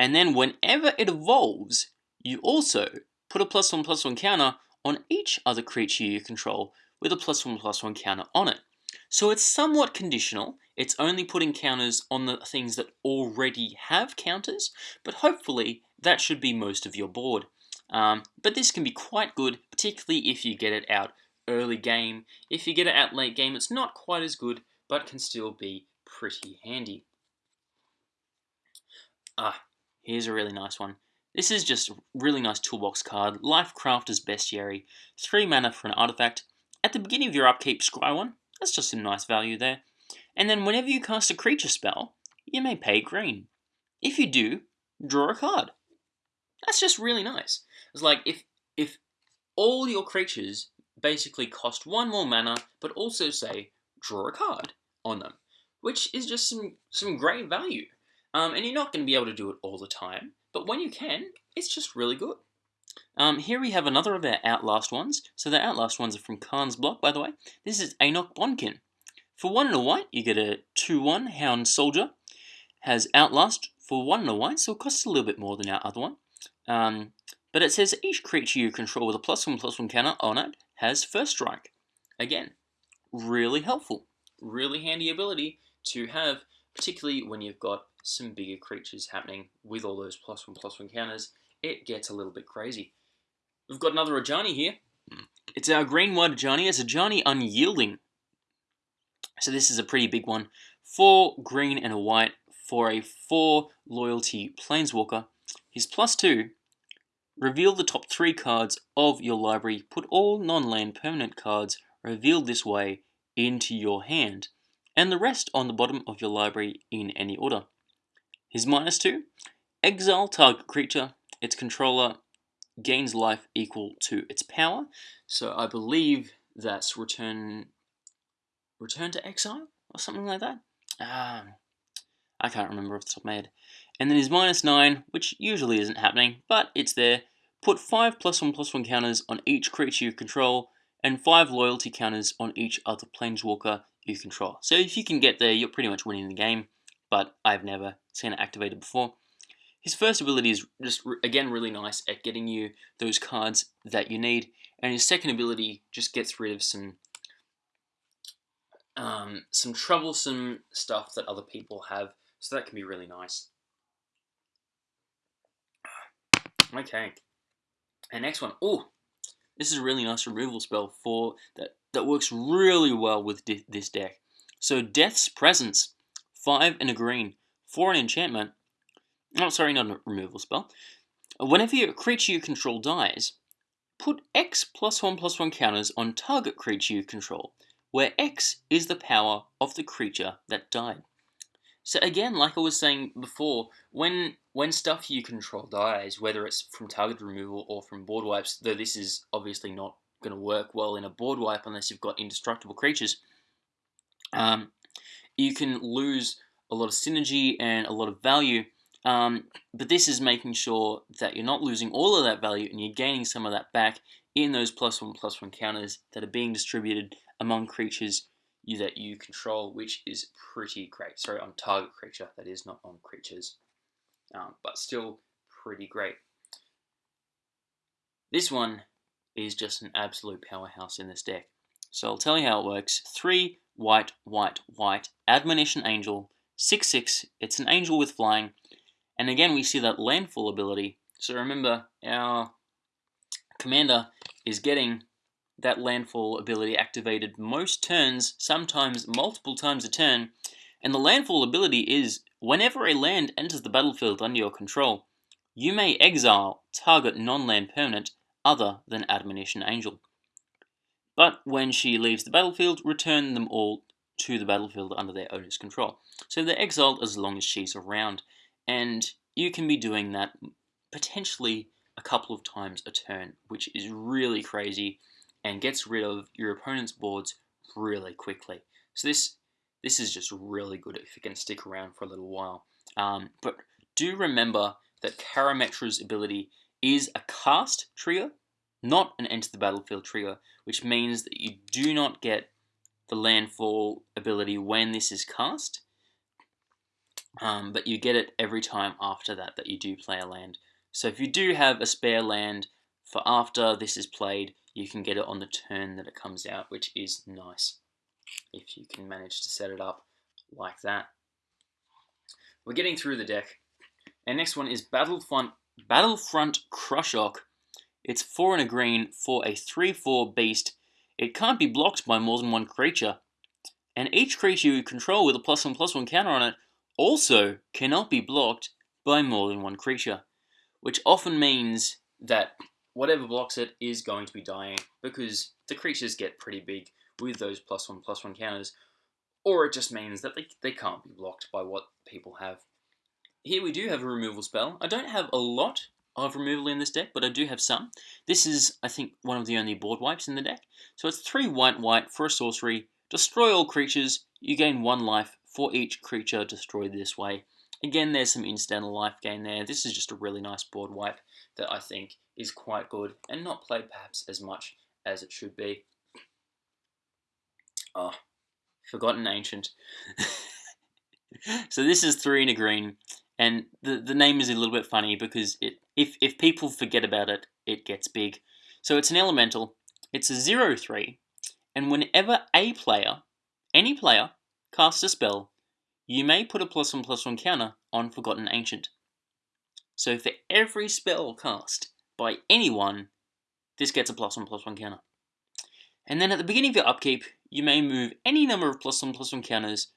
And then whenever it evolves, you also put a plus 1 plus 1 counter on each other creature you control with a plus 1 plus 1 counter on it. So it's somewhat conditional. It's only putting counters on the things that already have counters, but hopefully that should be most of your board. Um, but this can be quite good, particularly if you get it out early game. If you get it out late game, it's not quite as good, but can still be pretty handy. Ah, here's a really nice one. This is just a really nice toolbox card, Lifecrafter's Bestiary, 3 mana for an artifact. At the beginning of your upkeep, scry one, that's just some nice value there. And then whenever you cast a creature spell, you may pay green. If you do, draw a card. That's just really nice. It's like if if all your creatures basically cost one more mana, but also say draw a card on them, which is just some some great value. Um, and you're not going to be able to do it all the time, but when you can, it's just really good. Um, here we have another of our Outlast ones. So the Outlast ones are from Khans block, by the way. This is Ainok Bond-Kin. For one and a white, you get a 2-1 Hound Soldier. Has Outlast for one and a white, so it costs a little bit more than our other one. Um, but it says each creature you control with a plus one plus one counter on it has First Strike. Again, really helpful. Really handy ability to have, particularly when you've got some bigger creatures happening with all those plus one plus one counters. It gets a little bit crazy. We've got another Ajani here. It's our green white Ajani. It's a Ajani Unyielding. So this is a pretty big one. Four green and a white for a four loyalty Planeswalker. His plus two. Reveal the top three cards of your library. Put all non-land permanent cards revealed this way into your hand, and the rest on the bottom of your library in any order. His minus two. Exile target creature. Its controller gains life equal to its power. So I believe that's return return to exile or something like that. Um, I can't remember off the top of my head. And then his minus 9, which usually isn't happening, but it's there. Put 5 plus 1 plus 1 counters on each creature you control, and 5 loyalty counters on each other planeswalker you control. So if you can get there, you're pretty much winning the game, but I've never seen it activated before. His first ability is just, again, really nice at getting you those cards that you need, and his second ability just gets rid of some um, some troublesome stuff that other people have, so that can be really nice. Okay. And next one, oh, this is a really nice removal spell for that that works really well with this deck. So Death's Presence, five and a green, for an enchantment. Oh, sorry, not a removal spell. Whenever a creature you control dies, put X plus one plus one counters on target creature you control, where X is the power of the creature that died. So again, like I was saying before, when when stuff you control dies, whether it's from target removal or from board wipes, though this is obviously not going to work well in a board wipe unless you've got indestructible creatures, um, you can lose a lot of synergy and a lot of value. Um, but this is making sure that you're not losing all of that value and you're gaining some of that back in those plus one plus one counters that are being distributed among creatures you, that you control, which is pretty great. Sorry, on target creature, that is not on creatures, um, but still pretty great. This one is just an absolute powerhouse in this deck. So I'll tell you how it works. Three white, white, white, Admonition Angel, 6-6, it's an angel with flying, and again we see that landfall ability. So remember, our commander is getting that landfall ability activated most turns, sometimes multiple times a turn, and the landfall ability is whenever a land enters the battlefield under your control, you may exile target non-land permanent other than Admonition Angel. But when she leaves the battlefield, return them all to the battlefield under their owner's control. So they're exiled as long as she's around, and you can be doing that potentially a couple of times a turn, which is really crazy and gets rid of your opponent's boards really quickly. So this this is just really good if you can stick around for a little while. Um, but do remember that Karametra's ability is a cast trigger, not an enter the battlefield trigger, which means that you do not get the landfall ability when this is cast, um, but you get it every time after that that you do play a land. So if you do have a spare land for after this is played, you can get it on the turn that it comes out, which is nice if you can manage to set it up like that. We're getting through the deck. And next one is Battlefront, Battlefront Krushok. It's 4 and a green for a 3-4 beast. It can't be blocked by more than one creature. And each creature you control with a plus 1 plus 1 counter on it also cannot be blocked by more than one creature. Which often means that whatever blocks it is going to be dying because the creatures get pretty big with those plus one plus one counters, or it just means that they, they can't be blocked by what people have. Here we do have a removal spell. I don't have a lot of removal in this deck, but I do have some. This is, I think, one of the only board wipes in the deck. So it's 3 white white for a sorcery. Destroy all creatures. You gain 1 life for each creature destroyed this way. Again, there's some incidental life gain there. This is just a really nice board wipe that I think is quite good and not played perhaps as much as it should be. Oh, Forgotten Ancient. so this is three in a green, and the, the name is a little bit funny because it if, if people forget about it, it gets big. So it's an elemental, it's a 0-3, and whenever a player, any player, casts a spell, you may put a plus one plus one counter on Forgotten Ancient. So for every spell cast by anyone, this gets a plus one plus one counter. And then at the beginning of your upkeep, you may move any number of plus one plus one counters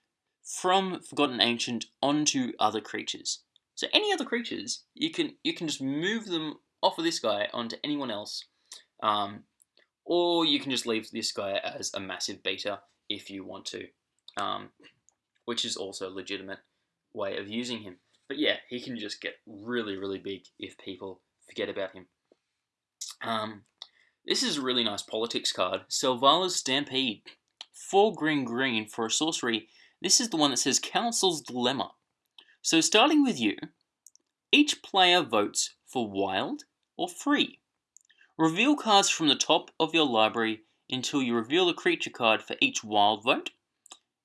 from Forgotten Ancient onto other creatures. So any other creatures, you can you can just move them off of this guy onto anyone else. Um, or you can just leave this guy as a massive beta if you want to, um, which is also a legitimate way of using him. But yeah, he can just get really, really big if people forget about him. Um, this is a really nice politics card. Selvala's Stampede. Four green green for a sorcery. This is the one that says Council's Dilemma. So starting with you, each player votes for wild or free. Reveal cards from the top of your library until you reveal a creature card for each wild vote,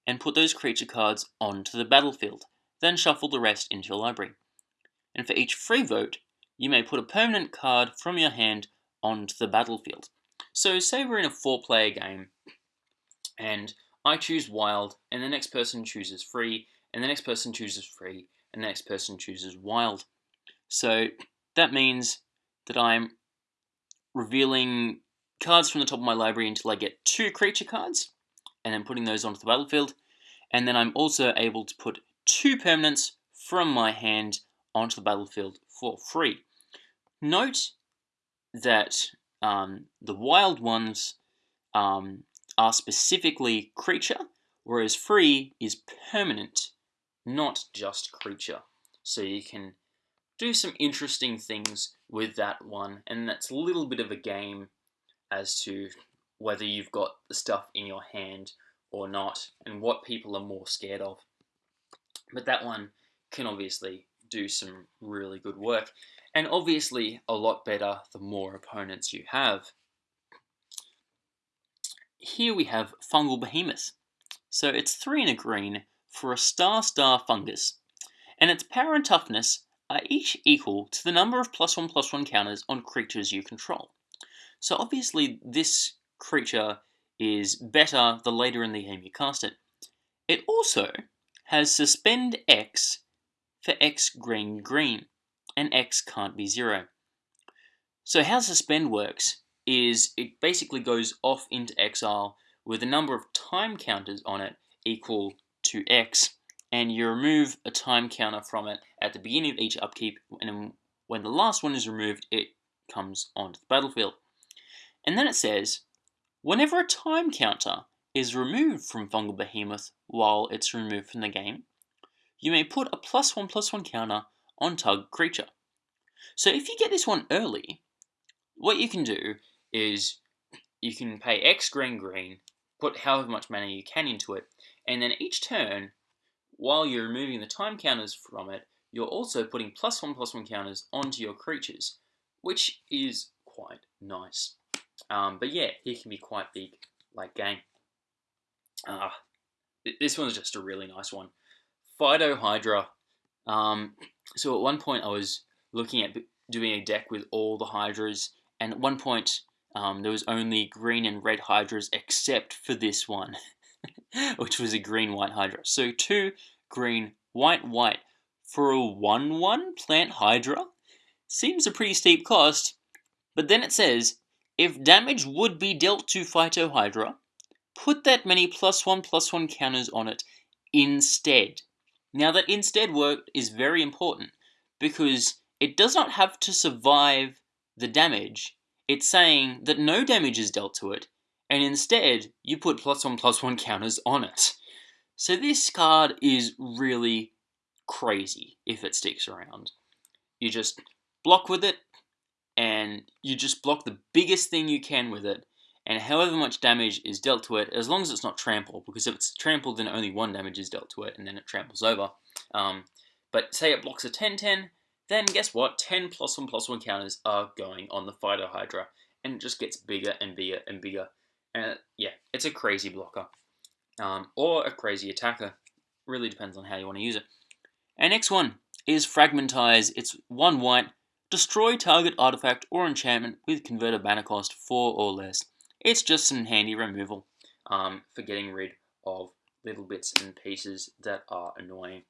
and put those creature cards onto the battlefield then shuffle the rest into your library. And for each free vote, you may put a permanent card from your hand onto the battlefield. So say we're in a four player game and I choose wild and the next person chooses free and the next person chooses free and the next person chooses wild. So that means that I'm revealing cards from the top of my library until I get two creature cards, and then putting those onto the battlefield. And then I'm also able to put two permanents from my hand onto the battlefield for free. Note that um, the wild ones um, are specifically creature, whereas free is permanent, not just creature. So you can do some interesting things with that one, and that's a little bit of a game as to whether you've got the stuff in your hand or not, and what people are more scared of. But that one can obviously do some really good work, and obviously a lot better the more opponents you have. Here we have Fungal Behemoth. So it's 3 and a green for a star-star fungus, and its power and toughness are each equal to the number of plus 1 plus 1 counters on creatures you control. So obviously this creature is better the later in the game you cast it. It also has Suspend X for X green green, and X can't be zero. So how Suspend works is it basically goes off into exile with a number of time counters on it equal to X, and you remove a time counter from it at the beginning of each upkeep, and when the last one is removed, it comes onto the battlefield. And then it says, whenever a time counter is removed from Fungal Behemoth while it's removed from the game, you may put a plus one plus one counter on Tug creature. So if you get this one early, what you can do is you can pay X green green, put however much mana you can into it, and then each turn, while you're removing the time counters from it, you're also putting plus one plus one counters onto your creatures, which is quite nice. Um, but yeah, he can be quite big, like game. Uh, this one's just a really nice one. Phytohydra. Um, so at one point I was looking at doing a deck with all the Hydras, and at one point um, there was only green and red Hydras except for this one, which was a green-white Hydra. So two green, white, white for a 1-1 plant Hydra seems a pretty steep cost, but then it says, if damage would be dealt to Phyto Hydra, put that many plus one plus one counters on it instead. Now that instead word is very important because it does not have to survive the damage. It's saying that no damage is dealt to it, and instead you put plus one plus one counters on it. So this card is really crazy if it sticks around. You just block with it, and you just block the biggest thing you can with it, and however much damage is dealt to it, as long as it's not trample, because if it's trampled, then only one damage is dealt to it, and then it tramples over. Um, but say it blocks a 10-10, then guess what? 10 plus 1 plus 1 counters are going on the Phytohydra, and it just gets bigger and bigger and bigger. And yeah, it's a crazy blocker. Um, or a crazy attacker. Really depends on how you want to use it. And next one is Fragmentize. It's one white, destroy target artifact or enchantment with converted mana cost 4 or less. It's just some handy removal um, for getting rid of little bits and pieces that are annoying.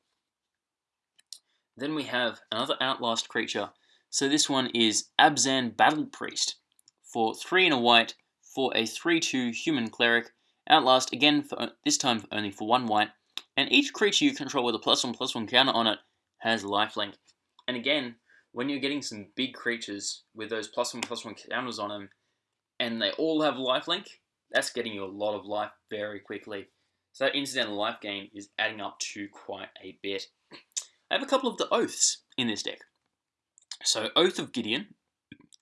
Then we have another Outlast creature. So this one is Abzan Battle Priest for 3 and a white for a 3-2 human cleric. Outlast again, for this time only for 1 white. And each creature you control with a plus 1 plus 1 counter on it has lifelink. And again, when you're getting some big creatures with those plus 1 plus 1 counters on them, and they all have lifelink, that's getting you a lot of life very quickly. So that incidental life gain is adding up to quite a bit. I have a couple of the Oaths in this deck. So Oath of Gideon,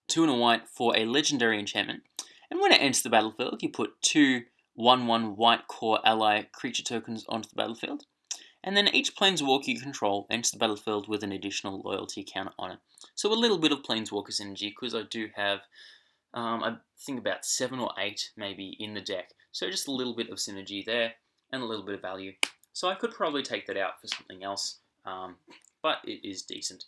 two and a white for a legendary enchantment. And when it enters the battlefield, you put two 1-1 white Kor ally creature tokens onto the battlefield. And then each planeswalker you control enters the battlefield with an additional loyalty counter on it. So a little bit of planeswalker synergy, because I do have um, I think about seven or eight maybe in the deck. So just a little bit of synergy there and a little bit of value. So I could probably take that out for something else, um, but it is decent.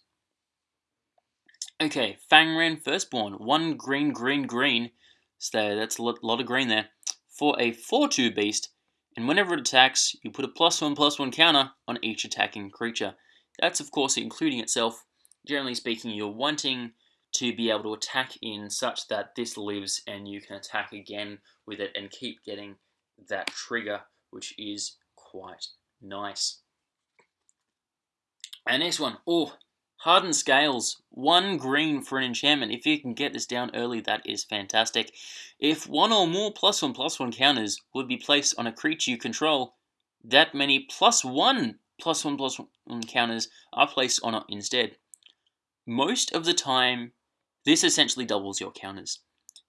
Okay, Fangren Firstborn, one green, green, green. So that's a lot of green there. For a 4-2 beast, and whenever it attacks, you put a plus one, plus one counter on each attacking creature. That's of course including itself. Generally speaking, you're wanting to be able to attack in such that this lives and you can attack again with it and keep getting that trigger, which is quite nice. And next one, oh, Hardened Scales, one green for an enchantment. If you can get this down early, that is fantastic. If one or more plus one plus one counters would be placed on a creature you control, that many plus one plus one plus one counters are placed on it instead. Most of the time, this essentially doubles your counters.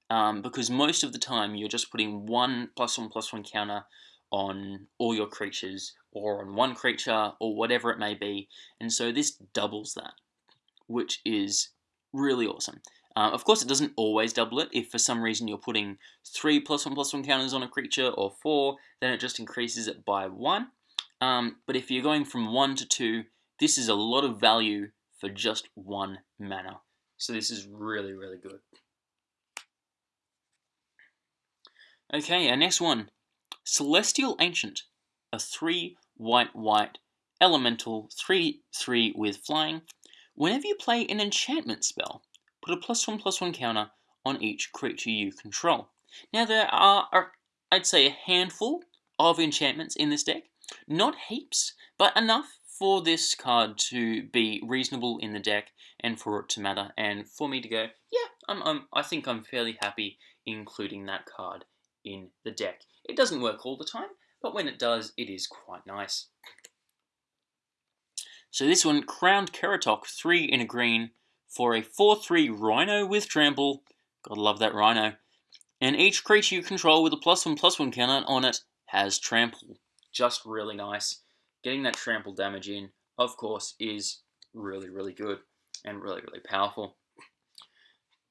Um, because most of the time you're just putting one plus one plus one counter on all your creatures or on one creature or whatever it may be. And so this doubles that, which is really awesome. Uh, of course, it doesn't always double it. If for some reason you're putting three plus one plus one counters on a creature or four, then it just increases it by one. Um, but if you're going from one to two, this is a lot of value for just one mana. So this is really, really good. Okay, our next one. Celestial Ancient. A 3 white white elemental 3-3 with flying. Whenever you play an enchantment spell, put a plus 1 plus 1 counter on each creature you control. Now there are, I'd say, a handful of enchantments in this deck. Not heaps, but enough for this card to be reasonable in the deck and for it to matter and for me to go, yeah, I'm, I'm, I think I'm fairly happy including that card in the deck. It doesn't work all the time, but when it does, it is quite nice. So this one, Crowned Ceratok, 3 in a green, for a 4-3 Rhino with Trample. Gotta love that Rhino. And each creature you control with a plus one plus one counter on it has Trample. Just really nice. Getting that Trample damage in, of course, is really, really good and really, really powerful.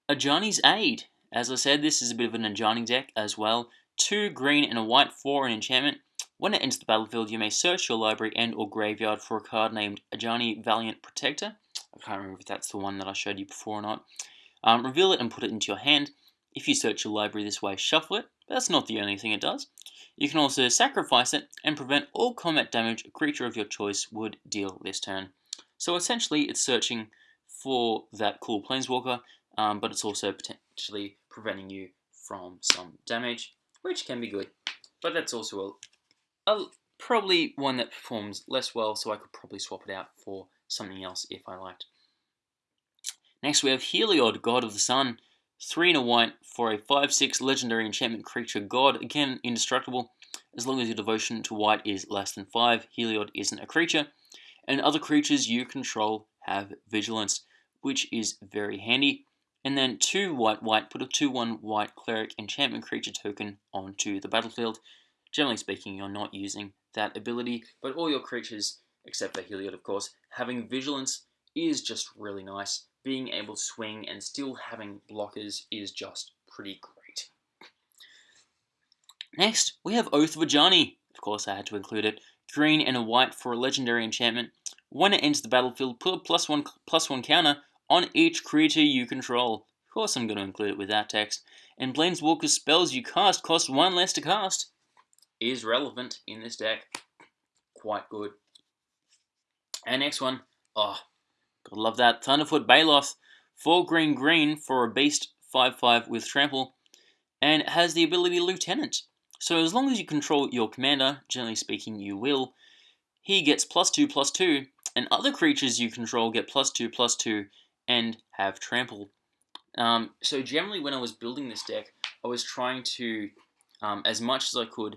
Ajani's Aid. As I said, this is a bit of an Ajani deck as well. Two green and a white for an enchantment. When it enters the battlefield, you may search your library and or graveyard for a card named Ajani Valiant Protector. I can't remember if that's the one that I showed you before or not. Um, reveal it and put it into your hand. If you search your library this way, shuffle it. But that's not the only thing it does. You can also sacrifice it and prevent all combat damage a creature of your choice would deal this turn. So essentially, it's searching for that cool Planeswalker, um, but it's also potentially preventing you from some damage, which can be good. But that's also a, a probably one that performs less well, so I could probably swap it out for something else if I liked. Next we have Heliod, God of the Sun. 3 and a white for a 5-6 legendary enchantment creature god. Again, indestructible. As long as your devotion to white is less than 5, Heliod isn't a creature. And other creatures you control have vigilance, which is very handy. And then 2 white white, put a 2-1 white cleric enchantment creature token onto the battlefield. Generally speaking, you're not using that ability, but all your creatures, except for Heliod of course, having vigilance is just really nice. Being able to swing and still having blockers is just pretty great. Next, we have Oath of Ajani. Of course, I had to include it. Green and a white for a legendary enchantment. When it enters the battlefield, put a plus one, plus one counter on each creature you control. Of course I'm going to include it with that text. And Planeswalker spells you cast cost one less to cast. Is relevant in this deck. Quite good. And next one. Oh, gotta love that. Thunderfoot Baloth. 4 green green for a beast 5-5 with trample. And has the ability Lieutenant. So as long as you control your commander, generally speaking you will, he gets plus 2 plus 2, and other creatures you control get plus 2 plus 2 and have trample. Um, so generally when I was building this deck, I was trying to, um, as much as I could,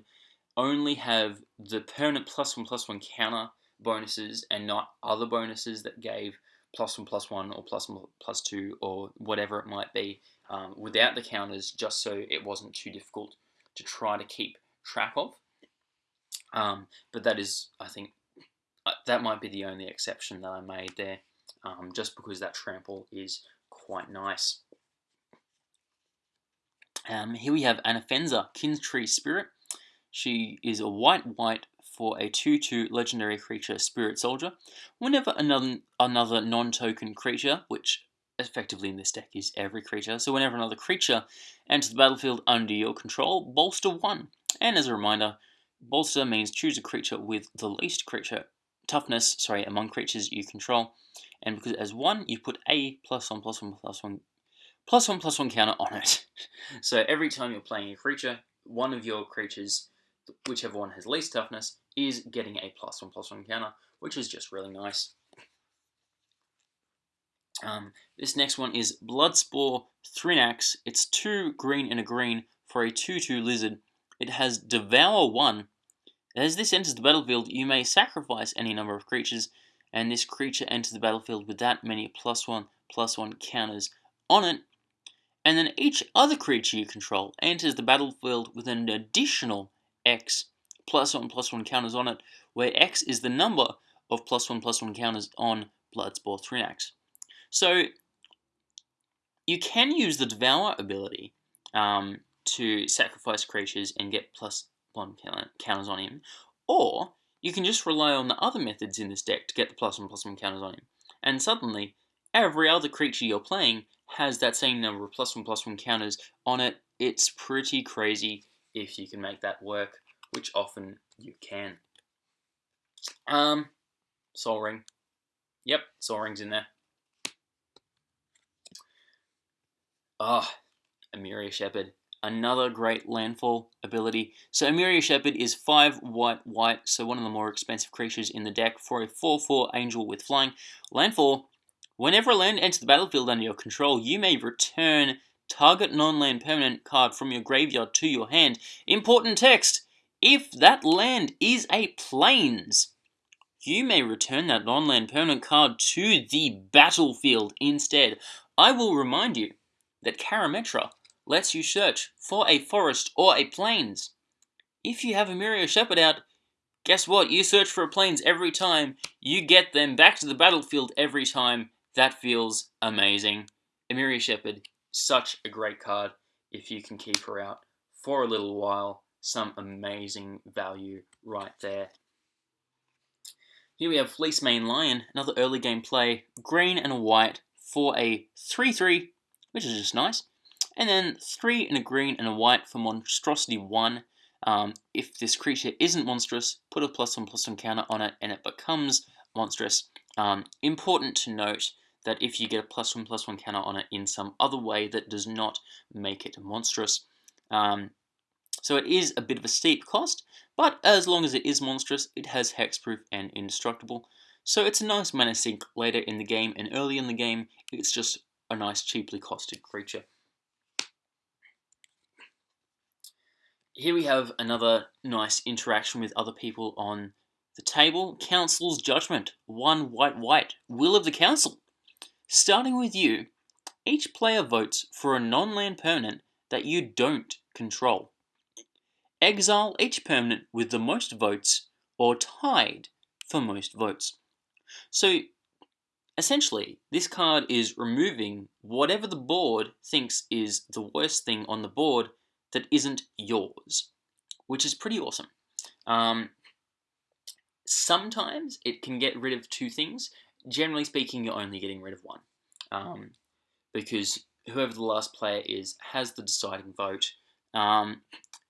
only have the permanent plus one plus one counter bonuses and not other bonuses that gave plus one plus one or plus one plus two or whatever it might be um, without the counters just so it wasn't too difficult to try to keep track of. Um, but that is, I think, uh, that might be the only exception that I made there um, just because that trample is quite nice. Um, here we have Anafenza, Kintree Spirit. She is a white-white for a 2-2 legendary creature Spirit Soldier. Whenever another, another non-token creature, which effectively in this deck is every creature, so whenever another creature enters the battlefield under your control, bolster 1. And as a reminder, bolster means choose a creature with the least creature toughness sorry, among creatures you control and because has one, you put a plus one plus one plus one plus one plus one counter on it. so every time you're playing a creature, one of your creatures, whichever one has least toughness, is getting a plus one plus one counter, which is just really nice. Um, this next one is Bloodspore Thrinax. It's two green and a green for a 2-2 lizard. It has Devour 1. As this enters the battlefield, you may sacrifice any number of creatures, and this creature enters the battlefield with that many plus 1 plus 1 counters on it. And then each other creature you control enters the battlefield with an additional X plus 1 plus 1 counters on it, where X is the number of plus 1 plus 1 counters on Bloodspore Thrinax. So you can use the Devour ability um, to sacrifice creatures and get plus one counters on him, or you can just rely on the other methods in this deck to get the plus one plus one counters on him. And suddenly, every other creature you're playing has that same number of plus one plus one counters on it. It's pretty crazy if you can make that work, which often you can. Um, Sol Ring. Yep, Sol Ring's in there. Ah, oh, Emeria Shepherd. Another great landfall ability. So Emeria Shepherd is 5 white white, so one of the more expensive creatures in the deck for a 4-4 angel with flying. Landfall. Whenever a land enters the battlefield under your control, you may return target non-land permanent card from your graveyard to your hand. Important text. If that land is a plains, you may return that non-land permanent card to the battlefield instead. I will remind you that Karametra lets you search for a forest or a plains. If you have a Emeria Shepherd out, guess what? You search for a plains every time. You get them back to the battlefield every time. That feels amazing. Emeria Shepherd, such a great card if you can keep her out for a little while. Some amazing value right there. Here we have Fleecemane Lion, another early game play, green and white for a 3-3 which is just nice. And then three and a green and a white for Monstrosity 1. Um, if this creature isn't monstrous, put a plus one plus one counter on it and it becomes monstrous. Um, important to note that if you get a plus one plus one counter on it in some other way that does not make it monstrous. Um, so it is a bit of a steep cost, but as long as it is monstrous, it has hexproof and indestructible. So it's a nice mana sink later in the game and early in the game, it's just a nice cheaply costed creature. Here we have another nice interaction with other people on the table. Council's Judgment. One white white. Will of the Council. Starting with you, each player votes for a non-land permanent that you don't control. Exile each permanent with the most votes or tied for most votes. So Essentially, this card is removing whatever the board thinks is the worst thing on the board that isn't yours, which is pretty awesome. Um, sometimes it can get rid of two things. Generally speaking, you're only getting rid of one. Um, because whoever the last player is has the deciding vote. Um,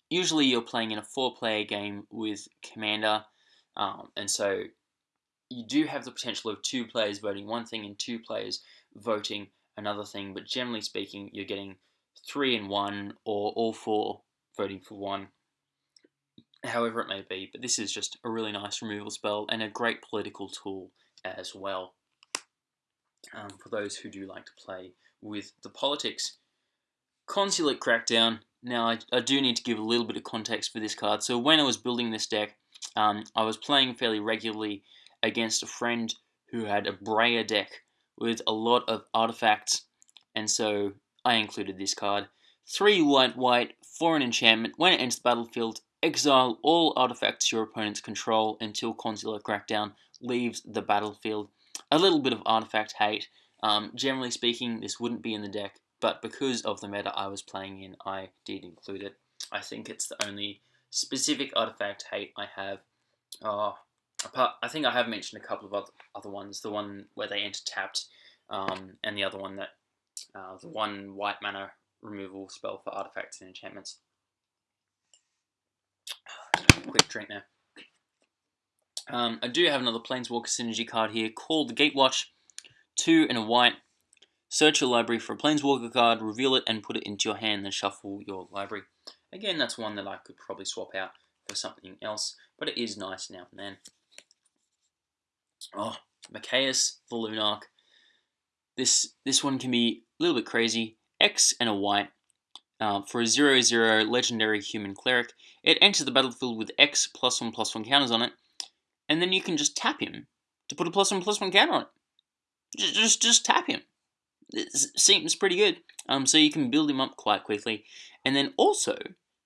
usually you're playing in a four-player game with Commander, um, and so you do have the potential of two players voting one thing and two players voting another thing, but generally speaking, you're getting three and one or all four voting for one, however it may be. But this is just a really nice removal spell and a great political tool as well. Um, for those who do like to play with the politics. Consulate Crackdown. Now, I, I do need to give a little bit of context for this card. So when I was building this deck, um, I was playing fairly regularly against a friend who had a Breya deck with a lot of artifacts, and so I included this card. Three white white for an enchantment. When it enters the battlefield, exile all artifacts your opponents control until Consulate Crackdown leaves the battlefield. A little bit of artifact hate. Um, generally speaking, this wouldn't be in the deck, but because of the meta I was playing in, I did include it. I think it's the only specific artifact hate I have. Oh, apart, I think I have mentioned a couple of other, other ones. The one where they enter tapped, um, and the other one that uh, the one white mana removal spell for artifacts and enchantments. Quick drink there. Um, I do have another Planeswalker Synergy card here called the Gatewatch. two and a white. Search your library for a Planeswalker card, reveal it, and put it into your hand, then shuffle your library. Again, that's one that I could probably swap out for something else, but it is nice now and then. Oh, Mikaeus the Lunarch. This this one can be a little bit crazy. X and a white. Uh, for a 0 0 legendary human cleric, it enters the battlefield with X plus 1 plus 1 counters on it, and then you can just tap him to put a plus 1 plus 1 counter on it. Just, just, just tap him. It seems pretty good. Um, so you can build him up quite quickly. And then also,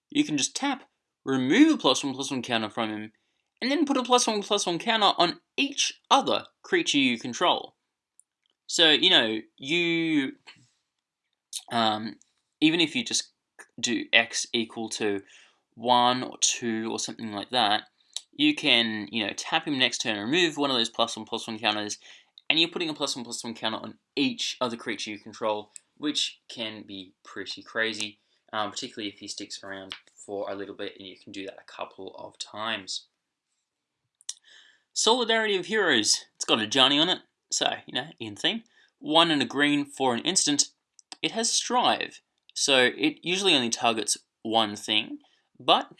you can just tap, remove a plus 1 plus 1 counter from him, and then put a plus 1 plus 1 counter on each other creature you control. So, you know, you, um, even if you just do x equal to 1 or 2 or something like that, you can, you know, tap him next turn, and remove one of those plus 1 plus 1 counters, and you're putting a plus 1 plus 1 counter on each other creature you control, which can be pretty crazy, um, particularly if he sticks around for a little bit, and you can do that a couple of times. Solidarity of Heroes. It's got Ajani on it. So, you know, in theme, one and a green for an instant. It has Strive, so it usually only targets one thing, but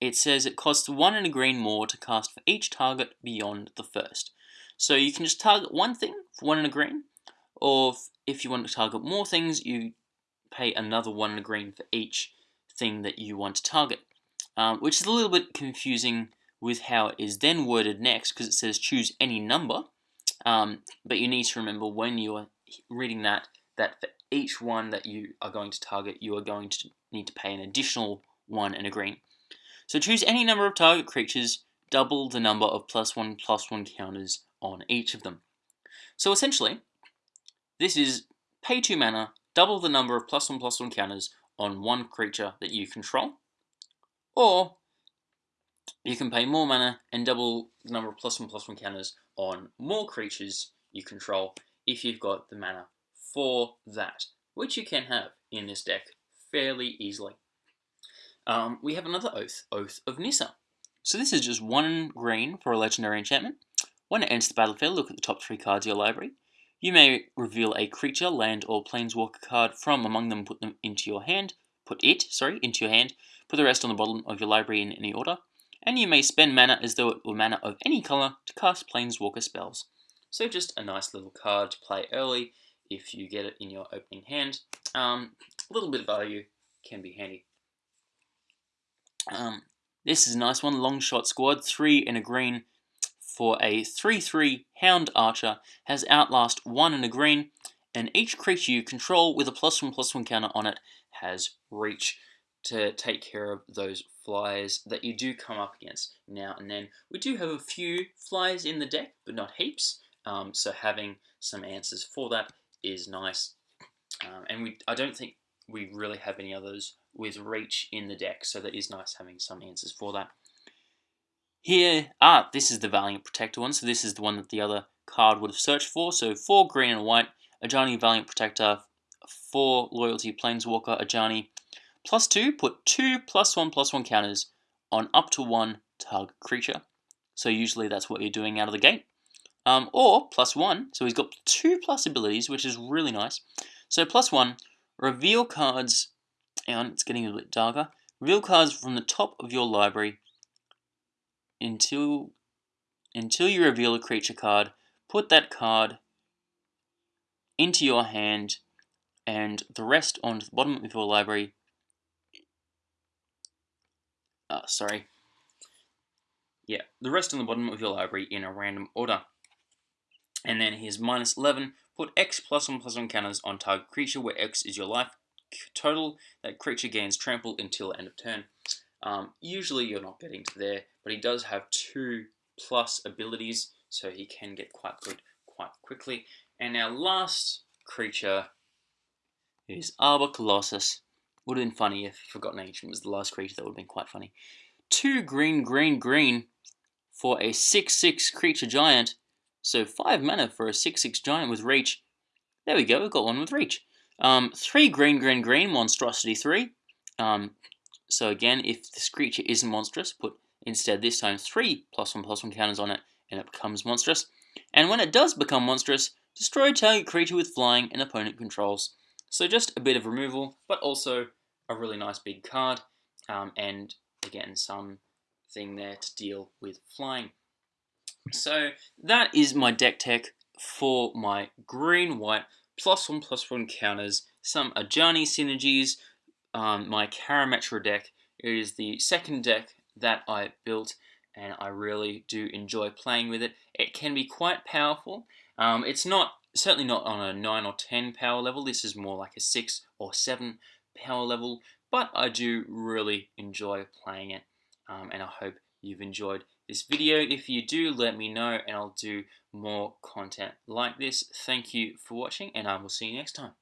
it says it costs one and a green more to cast for each target beyond the first. So you can just target one thing for one and a green, or if you want to target more things, you pay another one and a green for each thing that you want to target, um, which is a little bit confusing with how it is then worded next because it says choose any number, um, but you need to remember when you're reading that, that for each one that you are going to target, you are going to need to pay an additional one and a green. So choose any number of target creatures, double the number of plus one plus one counters on each of them. So essentially, this is pay two mana, double the number of plus one plus one counters on one creature that you control, or you can pay more mana and double the number of plus one plus one counters on more creatures you control if you've got the mana for that, which you can have in this deck fairly easily. Um, we have another Oath, Oath of Nissa. So this is just one green for a legendary enchantment. When it enters the battlefield, look at the top three cards of your library. You may reveal a creature, land, or planeswalker card from among them, put them into your hand, put it, sorry, into your hand, put the rest on the bottom of your library in any order, and you may spend mana as though it were mana of any color to cast planeswalker spells. So just a nice little card to play early if you get it in your opening hand. Um, a little bit of value can be handy. Um, this is a nice one, long shot squad, three in a green for a 3-3 Hound Archer, has Outlast 1 in a green, and each creature you control with a plus 1 plus 1 counter on it has Reach to take care of those flyers that you do come up against now and then. We do have a few flyers in the deck, but not heaps, um, so having some answers for that is nice. Um, and we, I don't think we really have any others with reach in the deck, so that is nice having some answers for that. Here, ah, this is the Valiant Protector one, so this is the one that the other card would have searched for. So four green and white, Ajani Valiant Protector, four Loyalty Planeswalker Ajani, plus two, put two plus one plus one counters on up to one target creature. So usually that's what you're doing out of the gate. Um, or plus one, so he's got two plus abilities, which is really nice. So plus one, reveal cards, and it's getting a bit darker, reveal cards from the top of your library until, until you reveal a creature card, put that card into your hand and the rest onto the bottom of your library. Uh, sorry. Yeah, the rest on the bottom of your library in a random order. And then here's minus 11. Put X plus 1 plus 1 counters on target creature where X is your life total. That creature gains trample until end of turn. Um, usually you're not getting to there, but he does have two plus abilities, so he can get quite good quite quickly. And our last creature is Arbor Colossus. Would have been funny if Forgotten Ancient was the last creature, that would have been quite funny. Two green, green, green for a 6-6 creature giant so 5 mana for a 6-6 giant with reach. There we go, we've got one with reach. Um, 3 green, green, green, monstrosity 3. Um, so again, if this creature isn't monstrous, put instead this time 3 plus 1 plus 1 counters on it, and it becomes monstrous. And when it does become monstrous, Destroy target creature with flying and opponent controls. So just a bit of removal, but also a really nice big card, um, and again, some thing there to deal with flying. So that is my deck tech for my green-white plus one plus one counters, some Ajani synergies, um, my Karametra deck. It is the second deck that I built and I really do enjoy playing with it. It can be quite powerful. Um, it's not certainly not on a 9 or 10 power level. This is more like a 6 or 7 power level, but I do really enjoy playing it um, and I hope you've enjoyed this video. If you do, let me know and I'll do more content like this. Thank you for watching and I will see you next time.